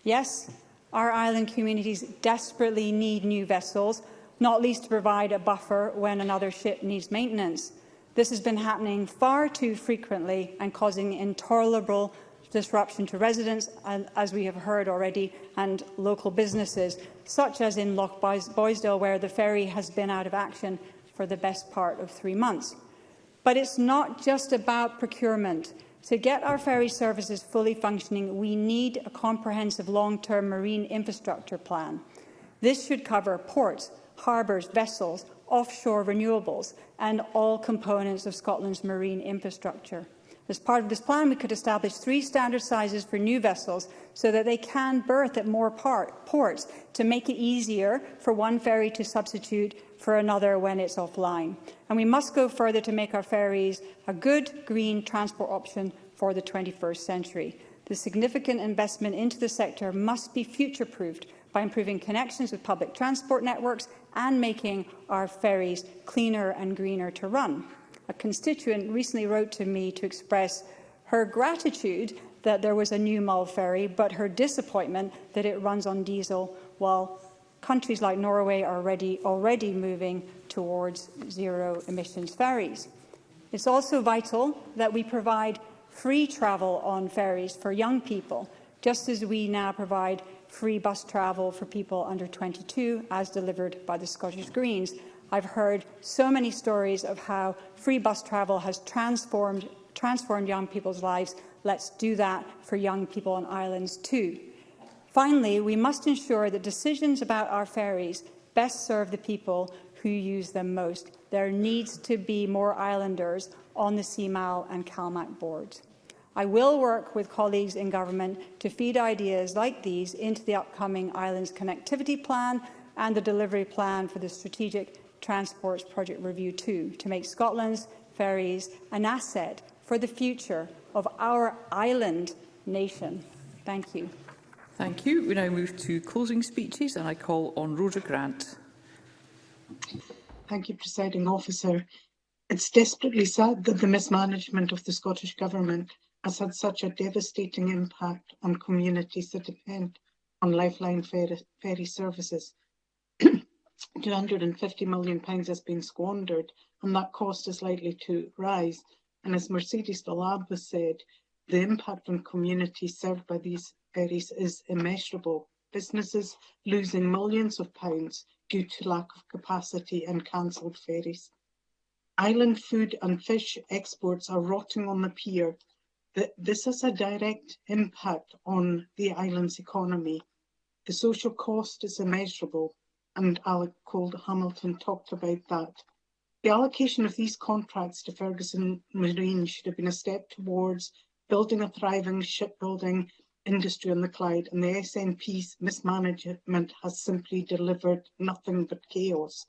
M: Yes, our island communities desperately need new vessels, not least to provide a buffer when another ship needs maintenance. This has been happening far too frequently and causing intolerable disruption to residents, as we have heard already, and local businesses, such as in Loch Boysdale, where the ferry has been out of action for the best part of three months. But it's not just about procurement. To get our ferry services fully functioning, we need a comprehensive long-term marine infrastructure plan. This should cover ports, harbours, vessels, offshore renewables and all components of Scotland's marine infrastructure. As part of this plan, we could establish three standard sizes for new vessels so that they can berth at more part, ports to make it easier for one ferry to substitute for another when it's offline. And we must go further to make our ferries a good green transport option for the 21st century. The significant investment into the sector must be future-proofed by improving connections with public transport networks and making our ferries cleaner and greener to run. A constituent recently wrote to me to express her gratitude that there was a new Mull ferry, but her disappointment that it runs on diesel while Countries like Norway are already, already moving towards zero emissions ferries. It's also vital that we provide free travel on ferries for young people, just as we now provide free bus travel for people under 22, as delivered by the Scottish Greens. I've heard so many stories of how free bus travel has transformed, transformed young people's lives. Let's do that for young people on islands too. Finally, we must ensure that decisions about our ferries best serve the people who use them most. There needs to be more islanders on the CMAL and CalMAC boards. I will work with colleagues in government to feed ideas like these into the upcoming Islands Connectivity Plan and the delivery plan for the Strategic Transports Project Review 2 to make Scotland's ferries an asset for the future of our island nation. Thank you.
B: Thank you. We now move to closing speeches and I call on Rhoda Grant.
N: Thank you, Presiding Officer. It's desperately sad that the mismanagement of the Scottish Government has had such a devastating impact on communities that depend on lifeline ferry, ferry services. £250 million has been squandered and that cost is likely to rise. And as Mercedes Vallab has said, the impact on communities served by these Garis is immeasurable. Businesses losing millions of pounds due to lack of capacity and cancelled ferries. Island food and fish exports are rotting on the pier. This has a direct impact on the island's economy. The social cost is immeasurable, and Alec Cold Hamilton talked about that. The allocation of these contracts to Ferguson Marine should have been a step towards building a thriving shipbuilding industry on the cloud and the SNP's mismanagement has simply delivered nothing but chaos.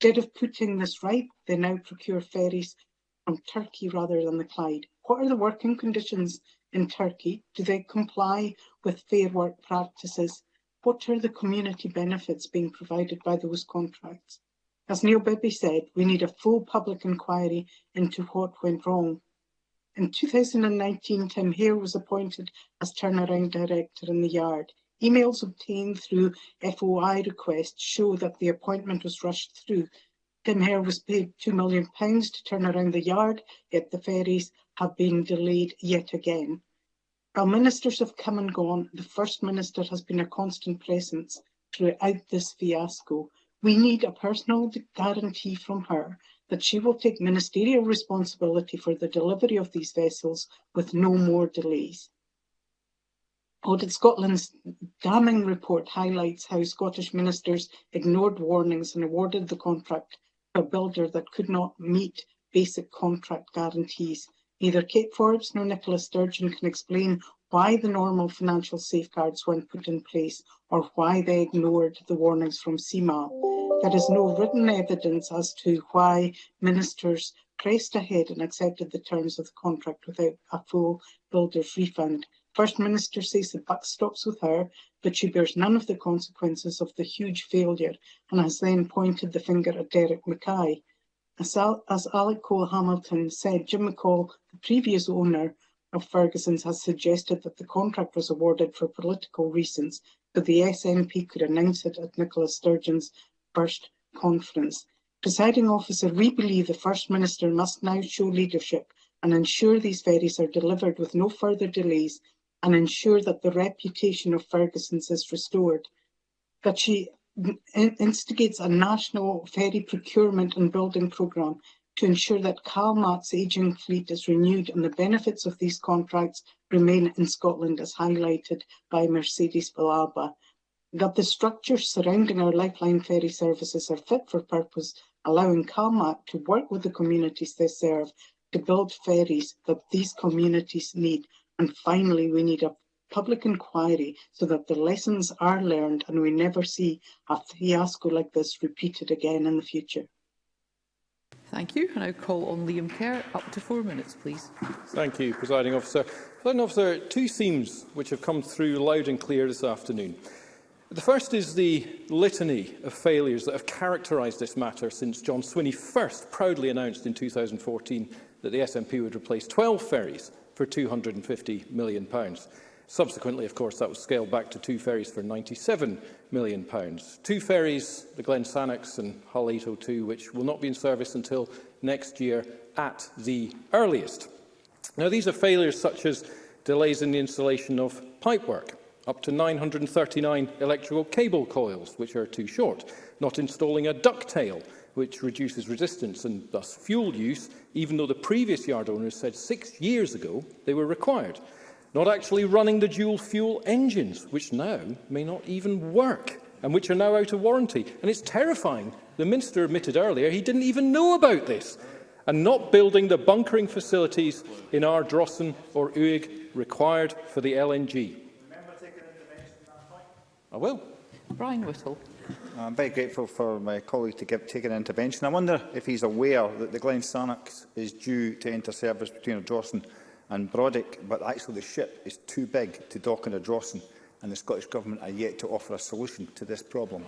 N: Instead of putting this right, they now procure ferries from Turkey rather than the Clyde. What are the working conditions in Turkey? Do they comply with fair work practices? What are the community benefits being provided by those contracts? As Neil Bibby said, we need a full public inquiry into what went wrong In 2019, Tim Hare was appointed as turnaround director in the yard. Emails obtained through FOI requests show that the appointment was rushed through. Tim Hare was paid £2 million to turn around the yard, yet the ferries have been delayed yet again. While ministers have come and gone, the First Minister has been a constant presence throughout this fiasco. We need a personal guarantee from her that she will take ministerial responsibility for the delivery of these vessels with no more delays. Audit Scotland's damning report highlights how Scottish ministers ignored warnings and awarded the contract to a builder that could not meet basic contract guarantees. Neither Kate Forbes nor Nicola Sturgeon can explain why the normal financial safeguards weren't put in place or why they ignored the warnings from CIMA. There is no written evidence as to why ministers pressed ahead and accepted the terms of the contract without a full builder's refund. First Minister says the buck stops with her, but she bears none of the consequences of the huge failure and has then pointed the finger at Derek Mackay. As, Al as Alec Cole Hamilton said, Jim McCall, the previous owner of Ferguson's, has suggested that the contract was awarded for political reasons, but the SNP could announce it at Nicola Sturgeon's first conference. Presiding officer, we believe the First Minister must now show leadership and ensure these ferries are delivered with no further delays and ensure that the reputation of Ferguson's is restored. That she instigates a national ferry procurement and building programme to ensure that CalMAT's ageing fleet is renewed and the benefits of these contracts remain in Scotland as highlighted by Mercedes Balaba that the structures surrounding our Lifeline ferry services are fit for purpose, allowing CalMAC to work with the communities they serve to build ferries that these communities need. And finally, we need a public inquiry so that the lessons are learned and we never see a fiasco like this repeated again in the future.
B: Thank you. And I call on Liam Kerr. Up to four minutes, please.
E: Thank you, Presiding Officer. Presiding Officer, two themes which have come through loud and clear this afternoon. The first is the litany of failures that have characterised this matter since John Swinney first proudly announced in 2014 that the SNP would replace 12 ferries for £250 million. Subsequently, of course, that was scaled back to two ferries for £97 million. Two ferries, the Glen Sannox and Hull 802, which will not be in service until next year at the earliest. Now, these are failures such as delays in the installation of pipework, up to 939 electrical cable coils, which are too short, not installing a ducktail, which reduces resistance and thus fuel use, even though the previous yard owners said six years ago they were required. Not actually running the dual fuel engines, which now may not even work and which are now out of warranty. And it's terrifying. The Minister admitted earlier he didn't even know about this. And not building the bunkering facilities in our Drossen or Uig required for the LNG. I will.
B: Brian Whittle.
O: I'm very grateful for my colleague to give, take an intervention. I wonder if he's aware that the Glen Sarnac is due to enter service between Drawson and Brodick, but actually the ship is too big to dock in Drawson, and the Scottish Government are yet to offer a solution to this problem.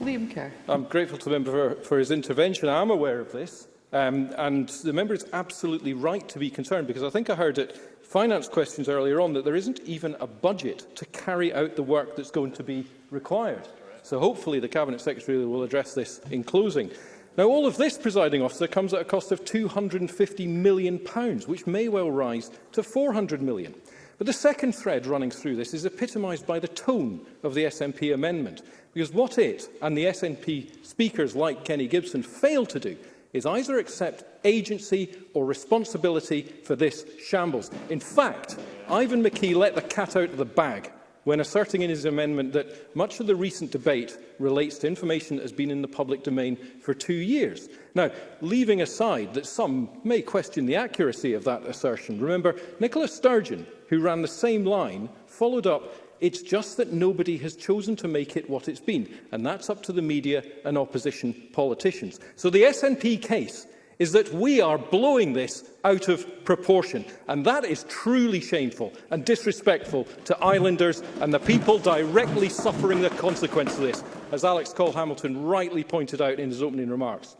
B: Liam Kerr.
E: I'm grateful to the member for, for his intervention. I am aware of this. Um, and the member is absolutely right to be concerned because I think I heard it finance questions earlier on that there isn't even a budget to carry out the work that's going to be required. So hopefully the Cabinet Secretary will address this in closing. Now, all of this, presiding officer, comes at a cost of £250 million, which may well rise to £400 million. But the second thread running through this is epitomised by the tone of the SNP amendment, because what it and the SNP speakers like Kenny Gibson fail to do is either accept agency or responsibility for this shambles. In fact, Ivan McKee let the cat out of the bag when asserting in his amendment that much of the recent debate relates to information that has been in the public domain for two years. Now, leaving aside that some may question the accuracy of that assertion, remember Nicola Sturgeon, who ran the same line, followed up It's just that nobody has chosen to make it what it's been, and that's up to the media and opposition politicians. So the SNP case is that we are blowing this out of proportion, and that is truly shameful and disrespectful to islanders and the people directly suffering the consequence of this, as Alex Cole-Hamilton rightly pointed out in his opening remarks.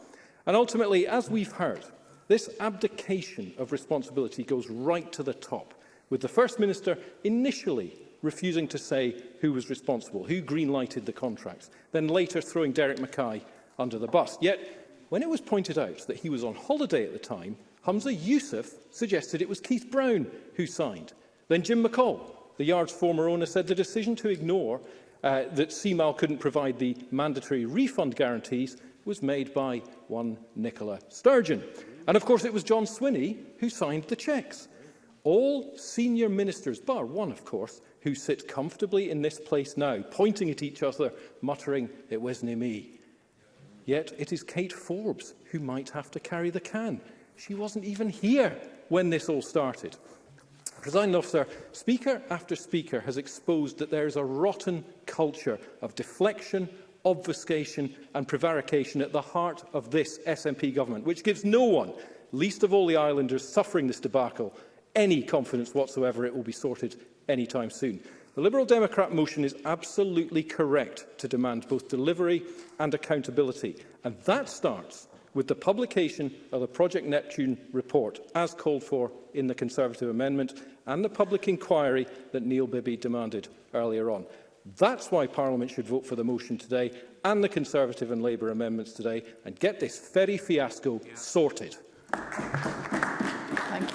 E: And ultimately, as we've heard, this abdication of responsibility goes right to the top, with the First Minister initially refusing to say who was responsible, who green-lighted the contracts, then later throwing Derek Mackay under the bus. Yet, when it was pointed out that he was on holiday at the time, Hamza Youssef suggested it was Keith Brown who signed. Then Jim McCall, the yard's former owner, said the decision to ignore uh, that CMAL couldn't provide the mandatory refund guarantees was made by one Nicola Sturgeon. And of course it was John Swinney who signed the cheques all senior ministers, bar one, of course, who sit comfortably in this place now, pointing at each other, muttering, it wasn't me. Yet it is Kate Forbes who might have to carry the can. She wasn't even here when this all started. Presiding officer, speaker after speaker has exposed that there is a rotten culture of deflection, obfuscation and prevarication at the heart of this SNP government, which gives no one, least of all the islanders suffering this debacle, any confidence whatsoever it will be sorted anytime soon. The Liberal Democrat motion is absolutely correct to demand both delivery and accountability, and that starts with the publication of the Project Neptune report, as called for in the Conservative amendment, and the public inquiry that Neil Bibby demanded earlier on. That's why Parliament should vote for the motion today and the Conservative and Labour amendments today and get this ferry fiasco yeah.
B: sorted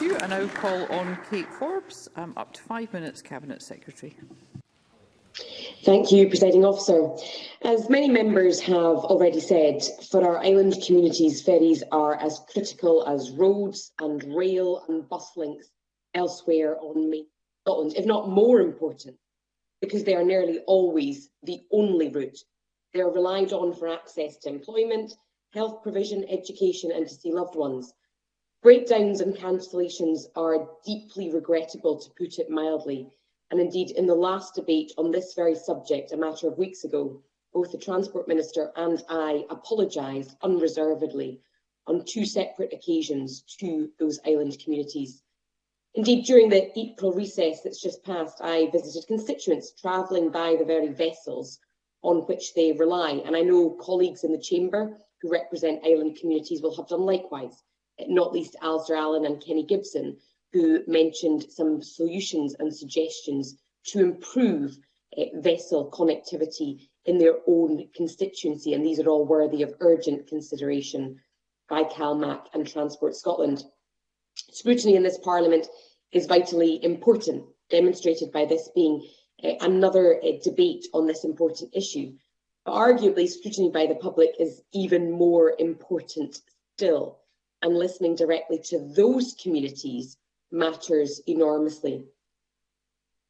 B: you. I now call on Kate Forbes. Um, up to five minutes, Cabinet Secretary.
P: Thank you, Presiding Officer. As many members have already said, for our island communities, ferries are as critical as roads and rail and bus links elsewhere on mainland Scotland, if not more important, because they are nearly always the only route. They are relied on for access to employment, health provision, education and to see loved ones. Breakdowns and cancellations are deeply regrettable, to put it mildly, and indeed in the last debate on this very subject a matter of weeks ago, both the Transport Minister and I apologised unreservedly on two separate occasions to those island communities. Indeed, during the April recess that's just passed, I visited constituents travelling by the very vessels on which they rely, and I know colleagues in the Chamber who represent island communities will have done likewise not least Alistair Allen and Kenny Gibson, who mentioned some solutions and suggestions to improve uh, vessel connectivity in their own constituency, and these are all worthy of urgent consideration by CalMAC and Transport Scotland. Scrutiny in this Parliament is vitally important, demonstrated by this being uh, another uh, debate on this important issue. But arguably, scrutiny by the public is even more important still and listening directly to those communities matters enormously.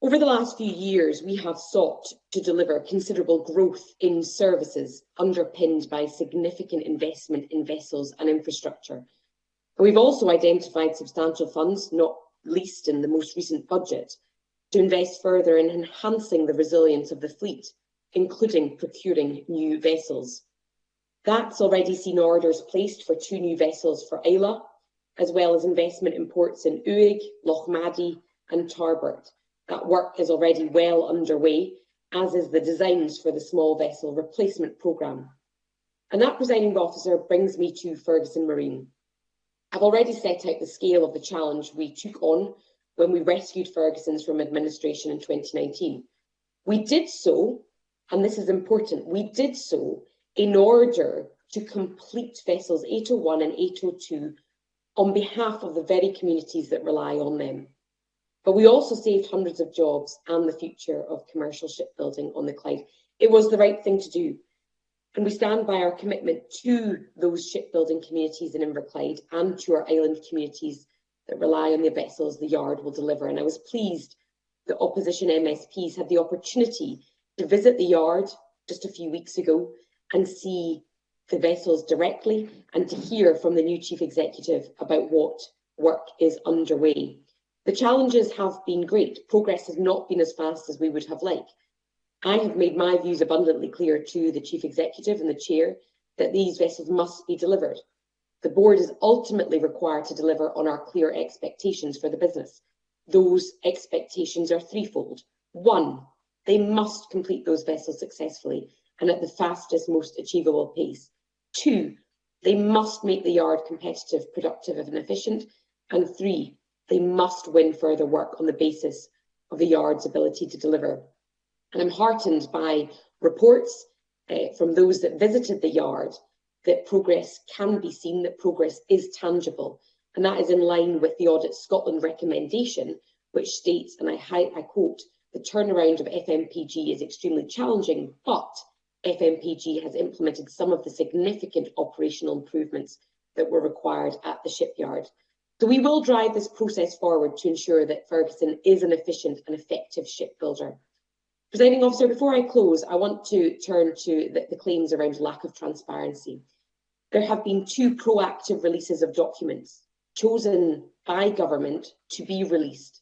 P: Over the last few years, we have sought to deliver considerable growth in services underpinned by significant investment in vessels and infrastructure. we've also identified substantial funds, not least in the most recent budget, to invest further in enhancing the resilience of the fleet, including procuring new vessels. That's already seen orders placed for two new vessels for Isla, as well as investment in ports in Uig, Lochmaddy and Tarbert. That work is already well underway, as is the designs for the small vessel replacement programme. And that, presiding officer, brings me to Ferguson Marine. I've already set out the scale of the challenge we took on when we rescued Ferguson's from administration in 2019. We did so, and this is important, we did so in order to complete vessels 801 and 802 on behalf of the very communities that rely on them. But we also saved hundreds of jobs and the future of commercial shipbuilding on the Clyde. It was the right thing to do. And we stand by our commitment to those shipbuilding communities in Inverclyde and to our island communities that rely on the vessels the yard will deliver. And I was pleased that opposition MSPs had the opportunity to visit the yard just a few weeks ago and see the vessels directly and to hear from the new chief executive about what work is underway. The challenges have been great. Progress has not been as fast as we would have liked. I have made my views abundantly clear to the chief executive and the chair that these vessels must be delivered. The board is ultimately required to deliver on our clear expectations for the business. Those expectations are threefold. One, they must complete those vessels successfully and at the fastest, most achievable pace. Two, they must make the yard competitive, productive and efficient. And three, they must win further work on the basis of the yard's ability to deliver. And I'm heartened by reports uh, from those that visited the yard that progress can be seen, that progress is tangible. And that is in line with the Audit Scotland recommendation, which states, and I, I quote, the turnaround of FMPG is extremely challenging, but FMPG has implemented some of the significant operational improvements that were required at the shipyard. So we will drive this process forward to ensure that Ferguson is an efficient and effective shipbuilder. Presiding officer, before I close, I want to turn to the, the claims around lack of transparency. There have been two proactive releases of documents chosen by government to be released,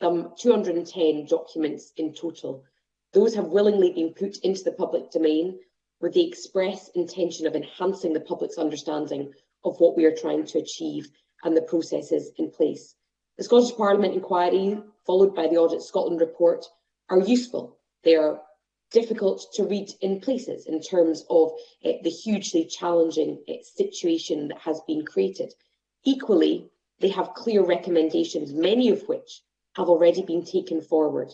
P: some 210 documents in total. Those have willingly been put into the public domain with the express intention of enhancing the public's understanding of what we are trying to achieve and the processes in place. The Scottish Parliament inquiry, followed by the Audit Scotland report, are useful. They are difficult to read in places in terms of uh, the hugely challenging uh, situation that has been created. Equally, they have clear recommendations, many of which have already been taken forward.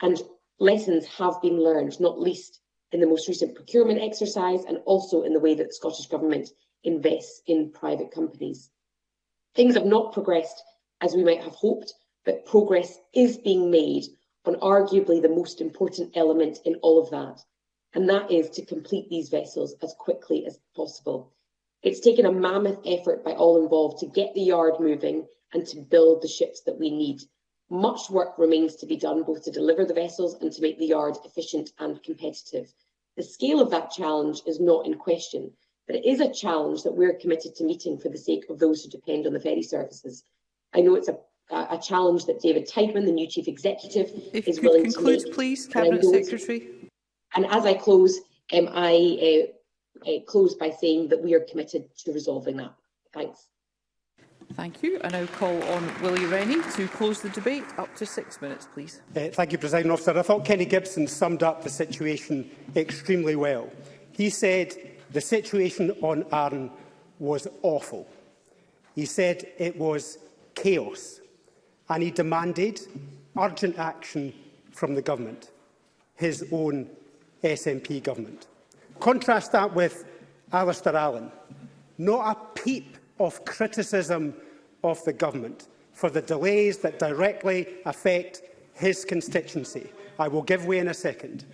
P: And lessons have been learned, not least in the most recent procurement exercise and also in the way that the Scottish Government invests in private companies. Things have not progressed as we might have hoped, but progress is being made on arguably the most important element in all of that, and that is to complete these vessels as quickly as possible. It's taken a mammoth effort by all involved to get the yard moving and to build the ships that we need Much work remains to be done both to deliver the vessels and to make the yard efficient and competitive. The scale of that challenge is not in question, but it is a challenge that we're committed to meeting for the sake of those who depend on the ferry services. I know it's a, a challenge that David Tightman, the new Chief Executive,
B: if
P: is willing
B: conclude,
P: to make.
B: please, Cabinet Secretary.
P: And as I close, um, I uh, uh, close by saying that we are committed to resolving that. Thanks.
B: Thank you. I now call on Willie Rennie to close the debate. Up to six minutes, please.
D: Uh, thank you, President Officer. I thought Kenny Gibson summed up the situation extremely well. He said the situation on Arran was awful. He said it was chaos and he demanded urgent action from the government, his own SNP government. Contrast that with Alistair Allen. Not a peep of criticism of the government for the delays that directly affect his constituency. I will give way in a second.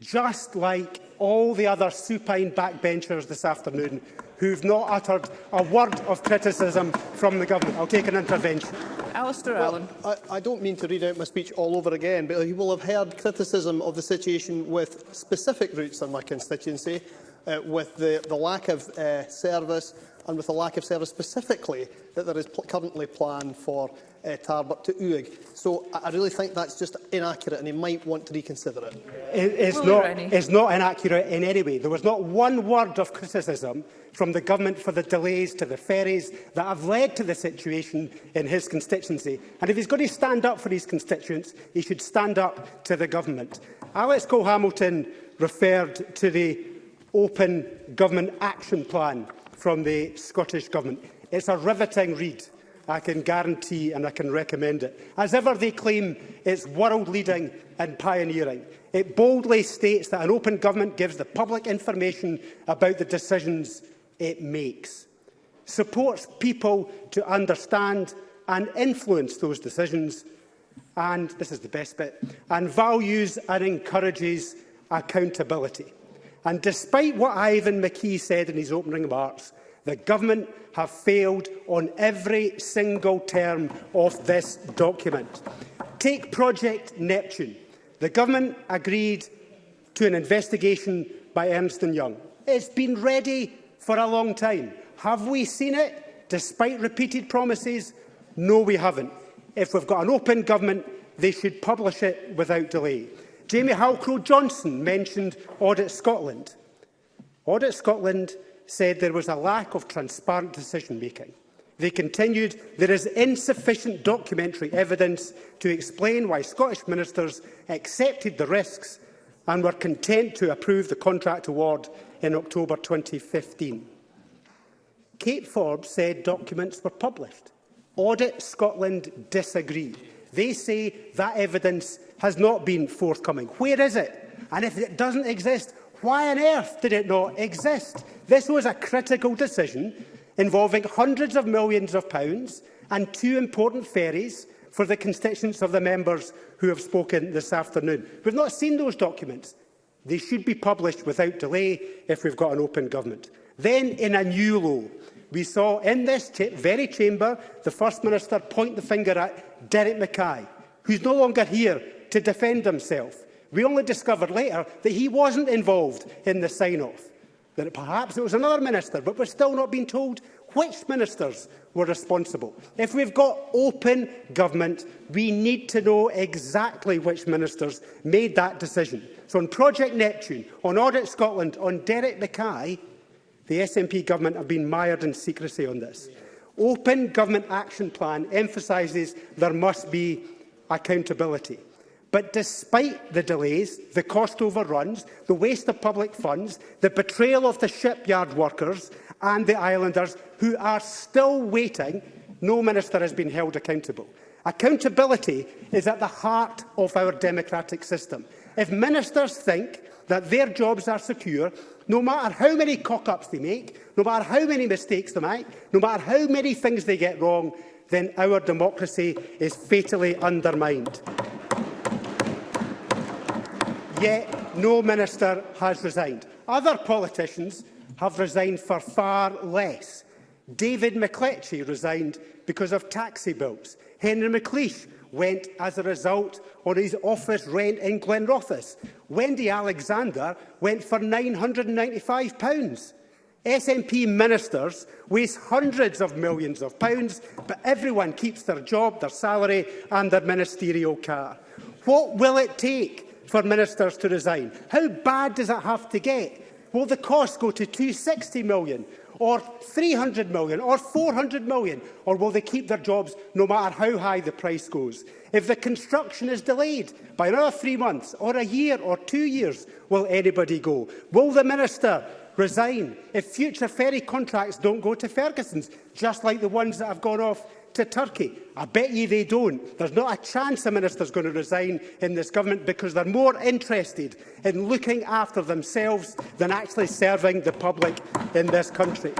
D: Just like all the other supine backbenchers this afternoon who've not uttered a word of criticism from the government. I'll take an intervention.
B: Alistair
J: well,
B: Allen.
J: I, I don't mean to read out my speech all over again, but you will have heard criticism of the situation with specific routes in my constituency, uh, with the, the lack of uh, service, and with the lack of service specifically that there is pl currently planned for uh, eh, Tarbuck to Uig. So I, I really think that's just inaccurate and he might want to reconsider it.
D: it it's, not, it's not inaccurate in any way. There was not one word of criticism from the government for the delays to the ferries that have led to the situation in his constituency. And if he's going to stand up for his constituents, he should stand up to the government. Alex Cole-Hamilton referred to the Open Government Action Plan from the Scottish Government. It's a riveting read. I can guarantee and I can recommend it. As ever they claim, it's world-leading and pioneering. It boldly states that an open government gives the public information about the decisions it makes, supports people to understand and influence those decisions, and, this is the best bit, and values and encourages accountability. And despite what Ivan McKee said in his opening remarks, the government have failed on every single term of this document. Take Project Neptune. The government agreed to an investigation by Ernst Young. It's been ready for a long time. Have we seen it? Despite repeated promises, no, we haven't. If we've got an open government, they should publish it without delay. Jamie Halcrow-Johnson mentioned Audit Scotland. Audit Scotland said there was a lack of transparent decision-making. They continued, there is insufficient documentary evidence to explain why Scottish ministers accepted the risks and were content to approve the contract award in October 2015. Kate Forbes said documents were published. Audit Scotland disagree. They say that evidence has not been forthcoming. Where is it? And if it doesn't exist, why on earth did it not exist? This was a critical decision involving hundreds of millions of pounds and two important ferries for the constituents of the members who have spoken this afternoon. We've not seen those documents. They should be published without delay if we've got an open government. Then, in a new law, we saw in this cha very chamber the First Minister point the finger at Derek Mackay, who's no longer here to defend himself. We only discovered later that he wasn't involved in the sign-off, that perhaps it was another minister, but we're still not being told which ministers were responsible. If we've got open government, we need to know exactly which ministers made that decision. So on Project Neptune, on Audit Scotland, on Derek Mackay, the SNP government have been mired in secrecy on this. Open Government Action Plan emphasises there must be accountability. But despite the delays, the cost overruns, the waste of public funds, the betrayal of the shipyard workers and the islanders who are still waiting, no minister has been held accountable. Accountability is at the heart of our democratic system. If ministers think that their jobs are secure, no matter how many cock-ups they make, no matter how many mistakes they make, no matter how many things they get wrong, then our democracy is fatally undermined yet no minister has resigned. Other politicians have resigned for far less. David McCletchie resigned because of taxi bills. Henry McLeish went as a result on his office rent in Glenrothes. Wendy Alexander went for £995. SNP ministers waste hundreds of millions of pounds, but everyone keeps their job, their salary and their ministerial car. What will it take for ministers to resign. How bad does it have to get? Will the cost go to 260 million or 300 million or 400 million? Or will they keep their jobs no matter how high the price goes? If the construction is delayed by another three months or a year or two years, will anybody go? Will the minister resign if future ferry contracts don't go to Ferguson's, just like the ones that have gone off to Turkey. I bet you they don't. There's not a chance the Minister's going to resign in this government because they're more interested in looking after themselves than actually serving the public in this country.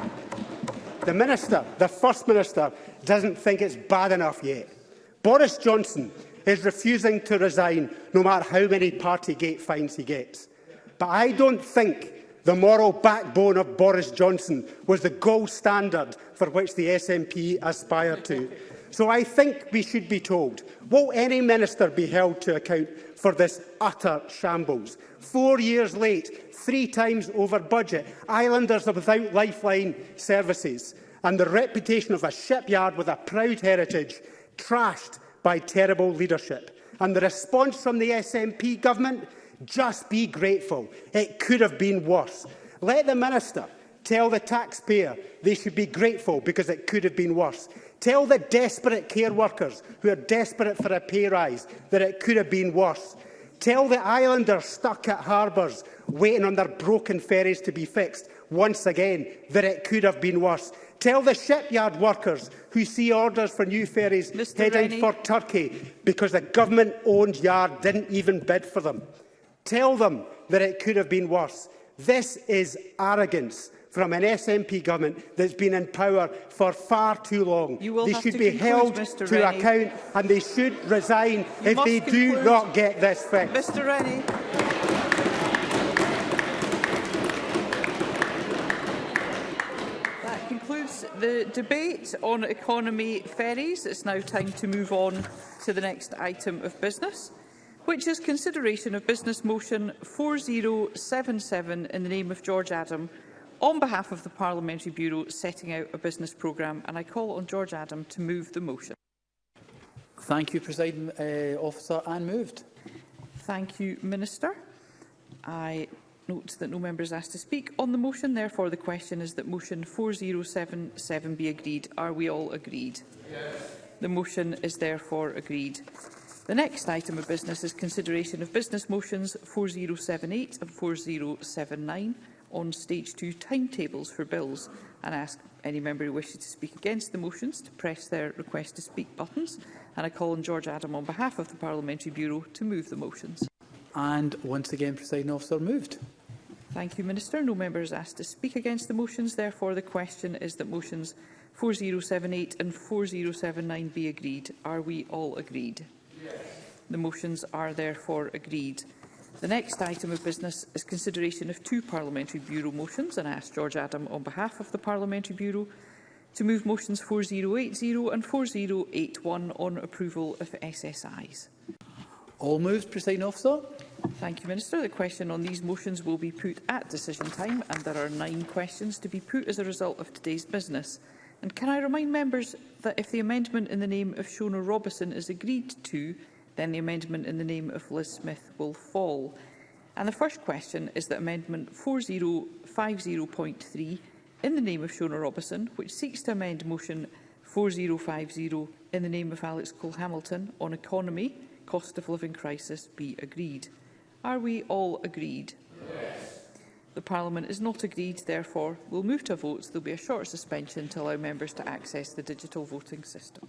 D: The Minister, the First Minister, doesn't think it's bad enough yet. Boris Johnson is refusing to resign no matter how many party gate fines he gets. But I don't think The moral backbone of Boris Johnson was the gold standard for which the SNP aspired to. So I think we should be told, will any minister be held to account for this utter shambles? Four years late, three times over budget, islanders are without lifeline services, and the reputation of a shipyard with a proud heritage trashed by terrible leadership. And the response from the SNP government Just be grateful. It could have been worse. Let the Minister tell the taxpayer they should be grateful because it could have been worse. Tell the desperate care workers who are desperate for a pay rise that it could have been worse. Tell the islanders stuck at harbours waiting on their broken ferries to be fixed once again that it could have been worse. Tell the shipyard workers who see orders for new ferries Mr. heading Rennie. for Turkey because the government-owned yard didn't even bid for them. Tell them that it could have been worse. This is arrogance from an SNP government that's been in power for far too long. They should be conclude, held Mr. to Rennie. account and they should resign you if they conclude. do not get this fixed.
B: Mr Rennie. That concludes the debate on economy ferries. It's now time to move on to the next item of business which is consideration of Business Motion 4077 in the name of George Adam on behalf of the Parliamentary Bureau setting out a business programme. And I call on George Adam to move the motion.
Q: Thank you, President uh, Officer, and moved.
B: Thank you, Minister. I note that no member is asked to speak on the motion. Therefore, the question is that motion 4077 be agreed. Are we all agreed? Yes. The motion is therefore agreed. The next item of business is consideration of business motions 4078 and 4079 on stage two timetables for bills and ask any member who wishes to speak against the motions to press their request to speak buttons. And I call on George Adam on behalf of the Parliamentary Bureau to move the motions.
Q: And once again, presiding officer moved.
B: Thank you, Minister. No member is asked to speak against the motions. Therefore, the question is that motions 4078 and 4079 be agreed. Are we all agreed? The motions are therefore agreed. The next item of business is consideration of two Parliamentary Bureau motions, and I ask George Adam on behalf of the Parliamentary Bureau to move motions 4080 and 4081 on approval of SSIs.
Q: All moved, Presiding Officer.
B: Thank you, Minister. The question on these motions will be put at decision time, and there are nine questions to be put as a result of today's business. And can I remind members that if the amendment in the name of Shona Robison is agreed to, then the amendment in the name of Liz Smith will fall. And the first question is that Amendment 4050.3 in the name of Shona Robison, which seeks to amend Motion 4050 in the name of Alex Cole-Hamilton on economy, cost of living crisis, be agreed. Are we all agreed? Yes. The Parliament is not agreed, therefore we'll move to a vote. There be a short suspension to allow members to access the digital voting system.